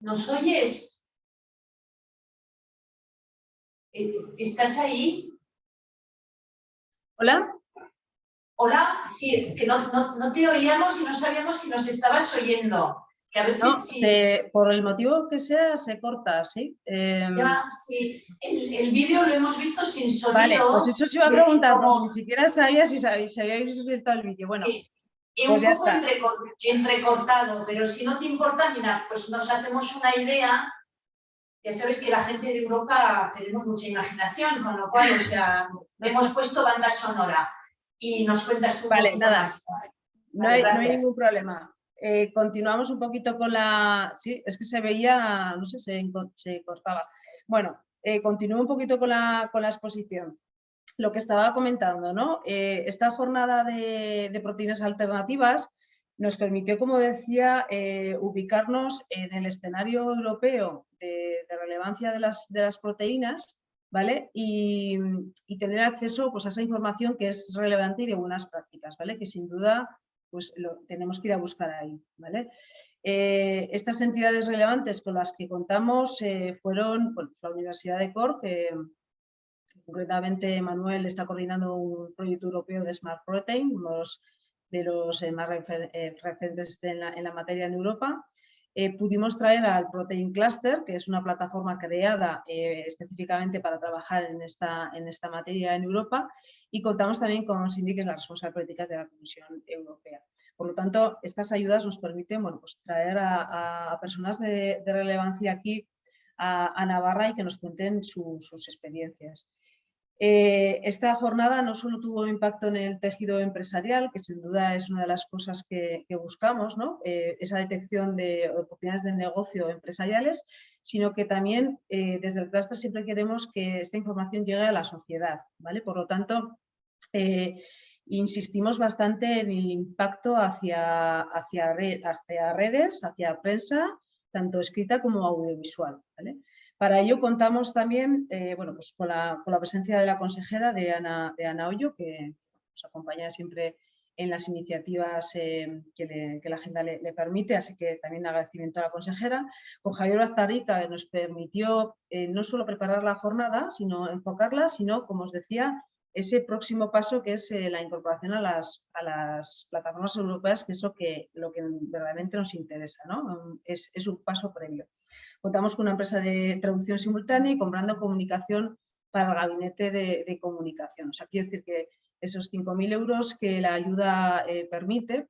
¿nos oyes? ¿Estás ahí? Hola. Hola, sí, que no, no, no te oíamos y no sabíamos si nos estabas oyendo. Que a ver No, si, se- por el motivo que sea, se corta, ¿sí? Em, ya, sí. El, el vídeo lo hemos visto sin sonido. vale, pues eso se iba a preguntar, como- porque ni siquiera sabía si, sabéis, si habíais visto el vídeo. Bueno, Sí. Y pues un poco entrecortado, pero si no te importa, mira, pues nos hacemos una idea. Ya sabes que la gente de Europa tenemos mucha imaginación, con lo cual, o sea, hemos puesto banda sonora y nos cuentas tú Vale, nada. más. No Vale, hay, no hay ningún problema. Eh, continuamos un poquito con la... Sí, es que se veía, no sé, se, se cortaba. Bueno, eh, continúo un poquito con la, con la exposición. Lo que estaba comentando, ¿no? Eh, esta jornada de, de proteínas alternativas nos permitió, como decía, eh, ubicarnos en el escenario europeo de, de relevancia de las, de las proteínas ¿vale? Y, y tener acceso pues, a esa información que es relevante y de buenas prácticas, ¿vale? Que sin duda pues, lo tenemos que ir a buscar ahí, ¿vale? Eh, estas entidades relevantes con las que contamos eh, fueron pues, la Universidad de Cork, que concretamente Manuel está coordinando un proyecto europeo de Smart Protein, uno de los, eh, más eh, referentes en la, en la materia en Europa. Eh, pudimos traer al Protein Cluster, que es una plataforma creada eh, específicamente para trabajar en esta, en esta materia en Europa, y contamos también con Cindy, que es la responsable política de la Comisión Europea. Por lo tanto, estas ayudas nos permiten bueno, pues, traer a- a personas de, de relevancia aquí a, a Navarra y que nos cuenten su- sus experiencias. Eh, esta jornada no solo tuvo impacto en el tejido empresarial, que sin duda es una de las cosas que, buscamos. Eh, esa detección de oportunidades de negocio empresariales, sino que también eh, desde el clúster siempre queremos que esta información llegue a la sociedad. Por lo tanto, insistimos bastante en el impacto hacia, hacia, re- hacia redes, hacia prensa, tanto escrita como audiovisual. Para ello contamos también eh, bueno, pues con, la, con la presencia de la consejera de Ana, de Ana Hoyo, que nos acompaña siempre en las iniciativas eh, que, la agenda le, permite, así que también agradecimiento a la consejera. Con Javier Baztarrica que nos permitió eh, no solo preparar la jornada, sino enfocarla, sino, como os decía, ese próximo paso que es eh, la incorporación a las, a las plataformas europeas, que es lo que, lo que verdaderamente nos interesa, ¿no? es, es un paso previo. Contamos con una empresa de traducción simultánea y comprando comunicación para el gabinete de, comunicación. O sea, quiero decir que esos 5.000 euros que la ayuda eh, permite,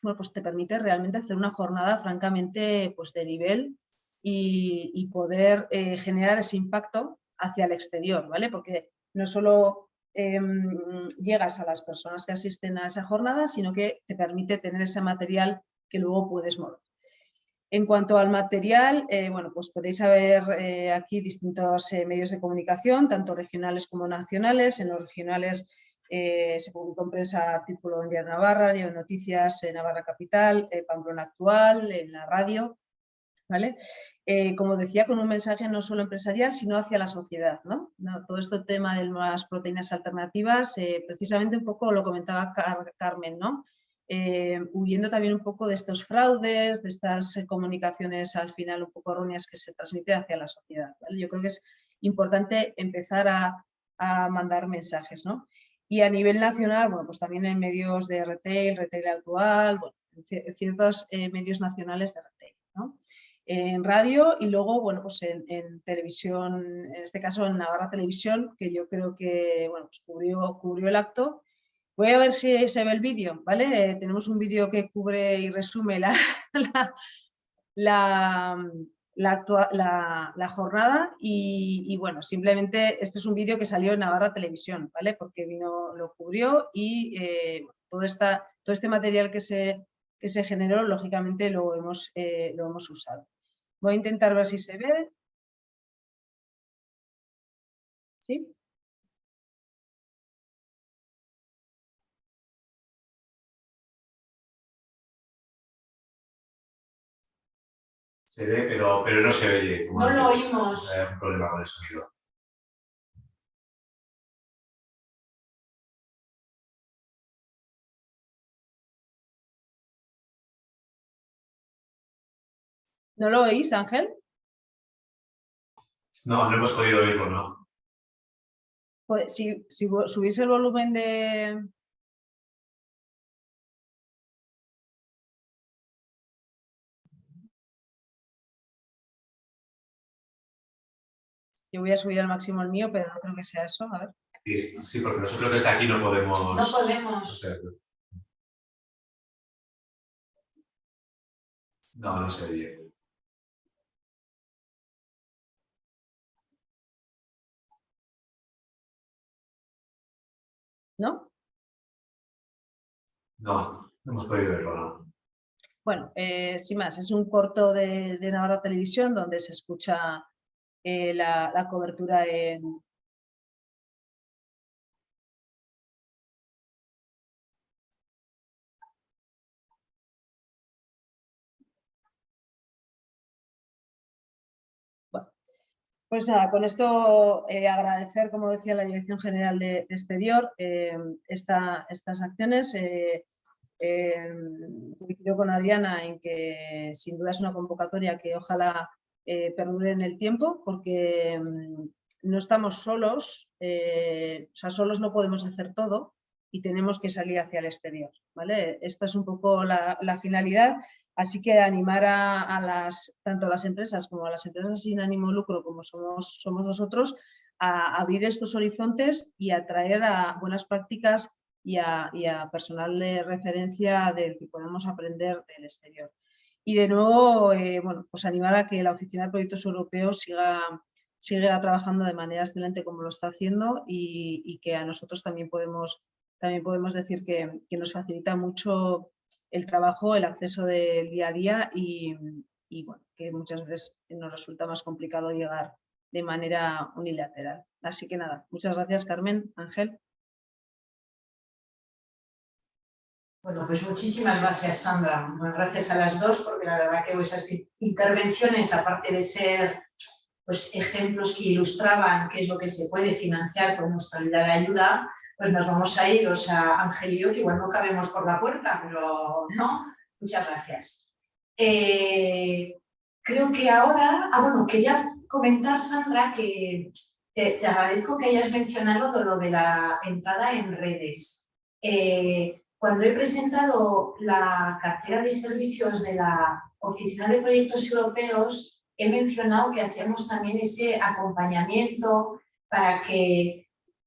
bueno, pues te permite realmente hacer una jornada francamente pues, de nivel y, y poder eh, generar ese impacto hacia el exterior, ¿vale? Porque no solo em, llegas a las personas que asisten a esa jornada, sino que te permite tener ese material que luego puedes mover. En cuanto al material, eh, bueno, pues podéis ver eh, aquí distintos eh, medios de comunicación, tanto regionales como nacionales. En los regionales se publicó en prensa artículo en Diario Navarra, Diario Noticias, Navarra Capital, Pamplona Actual, en la radio. ¿Vale? como decía, con un mensaje no solo empresarial, sino hacia la sociedad. todo este tema de las proteínas alternativas, precisamente un poco lo comentaba Carmen, ¿no? Eh, huyendo también un poco de estos fraudes, de estas eh, comunicaciones al final un poco erróneas que se transmiten hacia la sociedad. Yo creo que es importante empezar a, mandar mensajes. ¿no? Y a nivel nacional, bueno, pues también en medios de retail, retail actual, en ciertos eh, medios nacionales de retail. ¿no? En radio y luego, bueno, pues en, televisión, en este caso en Navarra Televisión, que yo creo que bueno, pues cubrió, cubrió el acto Voy a ver si se ve el vídeo, ¿vale? tenemos un vídeo que cubre y resume la, la, la, jornada y, bueno, simplemente este es un vídeo que salió en Navarra Televisión, ¿vale? Porque vino, lo cubrió y eh, todo, esta, todo este material que se, que se generó, lógicamente lo hemos, eh, lo hemos usado. Voy a intentar ver si se ve. ¿Sí? Se ve, pero, pero no se oye. No lo oímos. Hay un problema con el sonido. ¿No lo oís, Ángel? No, no hemos podido oírlo, ¿no? Si, si subís el volumen de, Yo voy a subir al máximo el mío, pero no creo que sea eso. A ver. Sí, porque nosotros desde aquí no podemos... No podemos. No, no se oye. ¿No? No, no hemos podido verlo, ¿no? Bueno, eh, sin más, es un corto de, de Navarra Televisión donde se escucha eh, la, cobertura en, Pues nada, con esto eh, agradecer, como decía la Dirección General de, Exterior, eh, estas acciones. Eh, coincido con Adriana en que sin duda es una convocatoria que ojalá perdure en el tiempo porque mm, no estamos solos, o sea, solos no podemos hacer todo y tenemos que salir hacia el exterior. ¿vale? Esta es un poco la, finalidad, así que animar a, tanto a las empresas como a las empresas sin ánimo lucro como somos, nosotros a abrir estos horizontes y a traer a buenas prácticas y a, y personal de referencia del que podemos aprender del exterior. Y de nuevo, eh, bueno, pues animar a que la Oficina de Proyectos Europeos siga, siga trabajando de manera excelente como lo está haciendo y, que a nosotros también podemos, también podemos decir que, nos facilita mucho el trabajo, el acceso del día a día y, bueno, que muchas veces nos resulta más complicado llegar de manera unilateral. Así que nada, muchas gracias Carmen, Ángel. Bueno, pues muchísimas gracias, Sandra. gracias a las dos, porque la verdad que esas intervenciones, aparte de ser pues, ejemplos que ilustraban qué es lo que se puede financiar con nuestra de ayuda, pues nos vamos a ir, o sea, Ángel y yo, que igual no cabemos por la puerta, pero no, muchas gracias. Eh, creo que ahora, ah bueno, quería comentar, Sandra, que te, agradezco que hayas mencionado lo de la entrada en redes. Eh, cuando he presentado la cartera de servicios de la Oficina de Proyectos Europeos, he mencionado que hacíamos también ese acompañamiento para que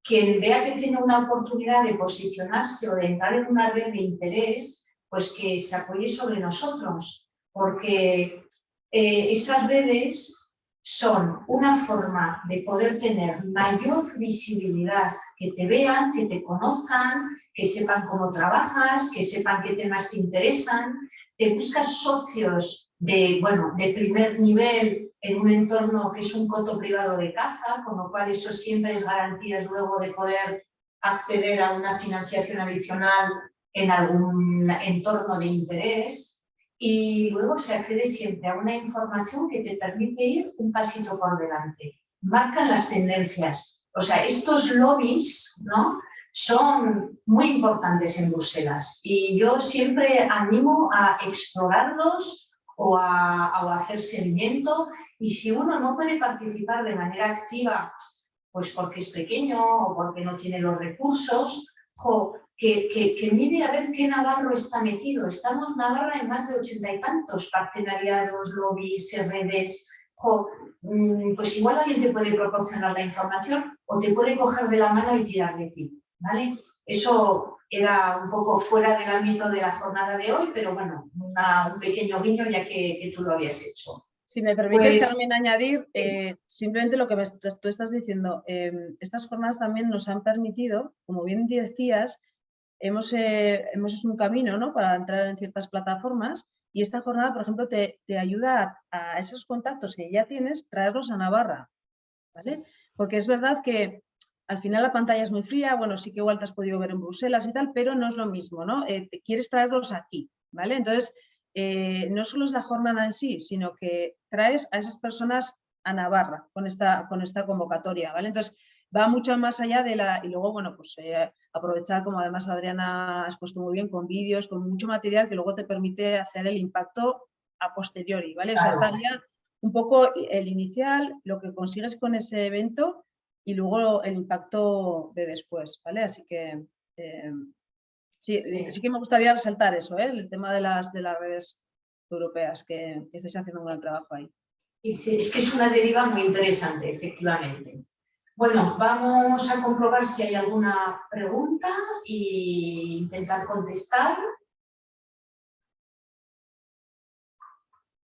quien vea que tiene una oportunidad de posicionarse o de entrar en una red de interés, pues que se apoye sobre nosotros, porque eh, esas redes son una forma de poder tener mayor visibilidad, que te vean, que te conozcan, que sepan cómo trabajas, que sepan qué temas te interesan, te buscas socios de, bueno, de primer nivel en un entorno que es un coto privado de caza, con lo cual eso siempre es garantías luego de poder acceder a una financiación adicional en algún entorno de interés y luego se accede siempre a una información que te permite ir un pasito por delante. Marcan las tendencias. O sea, estos lobbies ¿no? son muy importantes en Bruselas y yo siempre animo a explorarlos o a, hacer seguimiento y si uno no puede participar de manera activa pues porque es pequeño o porque no tiene los recursos, que, que, mire a ver qué Navarro está metido. Estamos Navarra en más de ochenta y tantos partenariados, lobbies, redes. Mm, pues igual alguien te puede proporcionar la información o te puede coger de la mano y tirar de ti. ¿vale? Eso era un poco fuera del ámbito de la jornada de hoy, pero bueno, un pequeño guiño ya que, que tú lo habías hecho. Si me permites, Pues, Carmen, añadir eh, simplemente lo que me- tú estás diciendo. em, estas jornadas también nos han permitido, como bien decías, hemos, eh, hemos hecho un camino ¿no? para entrar en ciertas plataformas y esta jornada, por ejemplo, te, te ayuda a, a esos contactos que ya tienes, traerlos a Navarra. ¿vale? Porque es verdad que al final la pantalla es muy fría, bueno, sí que igual te has podido ver en Bruselas y tal, pero no es lo mismo, ¿no? Eh, te- quieres traerlos aquí, ¿vale? Entonces, eh, no solo es la jornada en sí, sino que traes a esas personas a Navarra con esta, con esta convocatoria, ¿vale? Entonces, va mucho más allá de la... Y luego, bueno, pues eh, aprovechar, como además Adriana ha expuesto muy bien, con vídeos, con mucho material que luego te permite hacer el impacto a posteriori, ¿vale? O sea, estaría un poco el inicial, lo que consigues con ese evento y luego el impacto de después, ¿vale? Así que... eh, Sí, Sí. sí que me gustaría resaltar eso, ¿eh? el tema de las, de las redes europeas, que, que estáis haciendo un gran trabajo ahí. Sí, sí, es que es una deriva muy interesante, efectivamente. Bueno, vamos a comprobar si hay alguna pregunta e intentar contestar.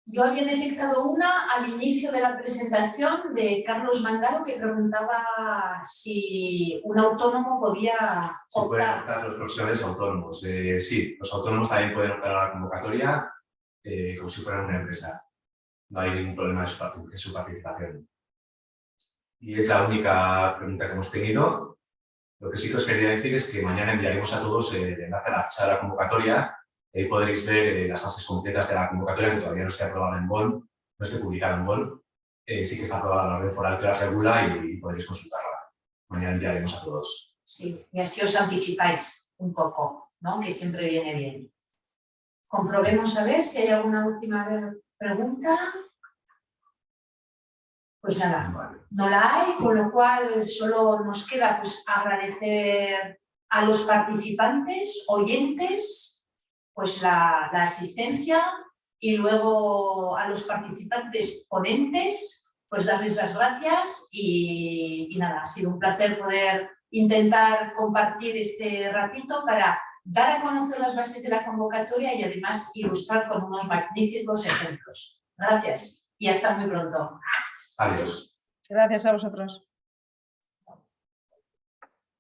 Yo había detectado una al inicio de la presentación de Carlos Mangaro que preguntaba si un autónomo podía Se pueden optar. optar los profesionales autónomos. Eh, sí, los autónomos también pueden optar a la convocatoria eh, como si fueran una empresa. No hay ningún problema en su, participación. Y es la única pregunta que hemos tenido. Lo que sí que os quería decir es que mañana enviaremos a todos eh, el enlace a la convocatoria. Ahí podréis ver eh, las bases completas de la convocatoria, que todavía no está aprobada en BON, no esté publicada en BON. Eh, sí que está aprobada la orden foral que la regula y, y podréis consultarla. Mañana enviaremos a todos. Sí, y así os anticipáis un poco, ¿no? que siempre viene bien. Comprobemos a ver si hay alguna última pregunta. Pues nada, Vale. no la hay, con lo cual solo nos queda pues, agradecer a los participantes, oyentes, pues la, la asistencia y luego a los participantes ponentes, pues darles las gracias y, y nada, ha sido un placer poder intentar compartir este ratito para dar a conocer las bases de la convocatoria y además ilustrar con unos magníficos ejemplos. Gracias y hasta muy pronto. Adiós. Gracias a vosotros.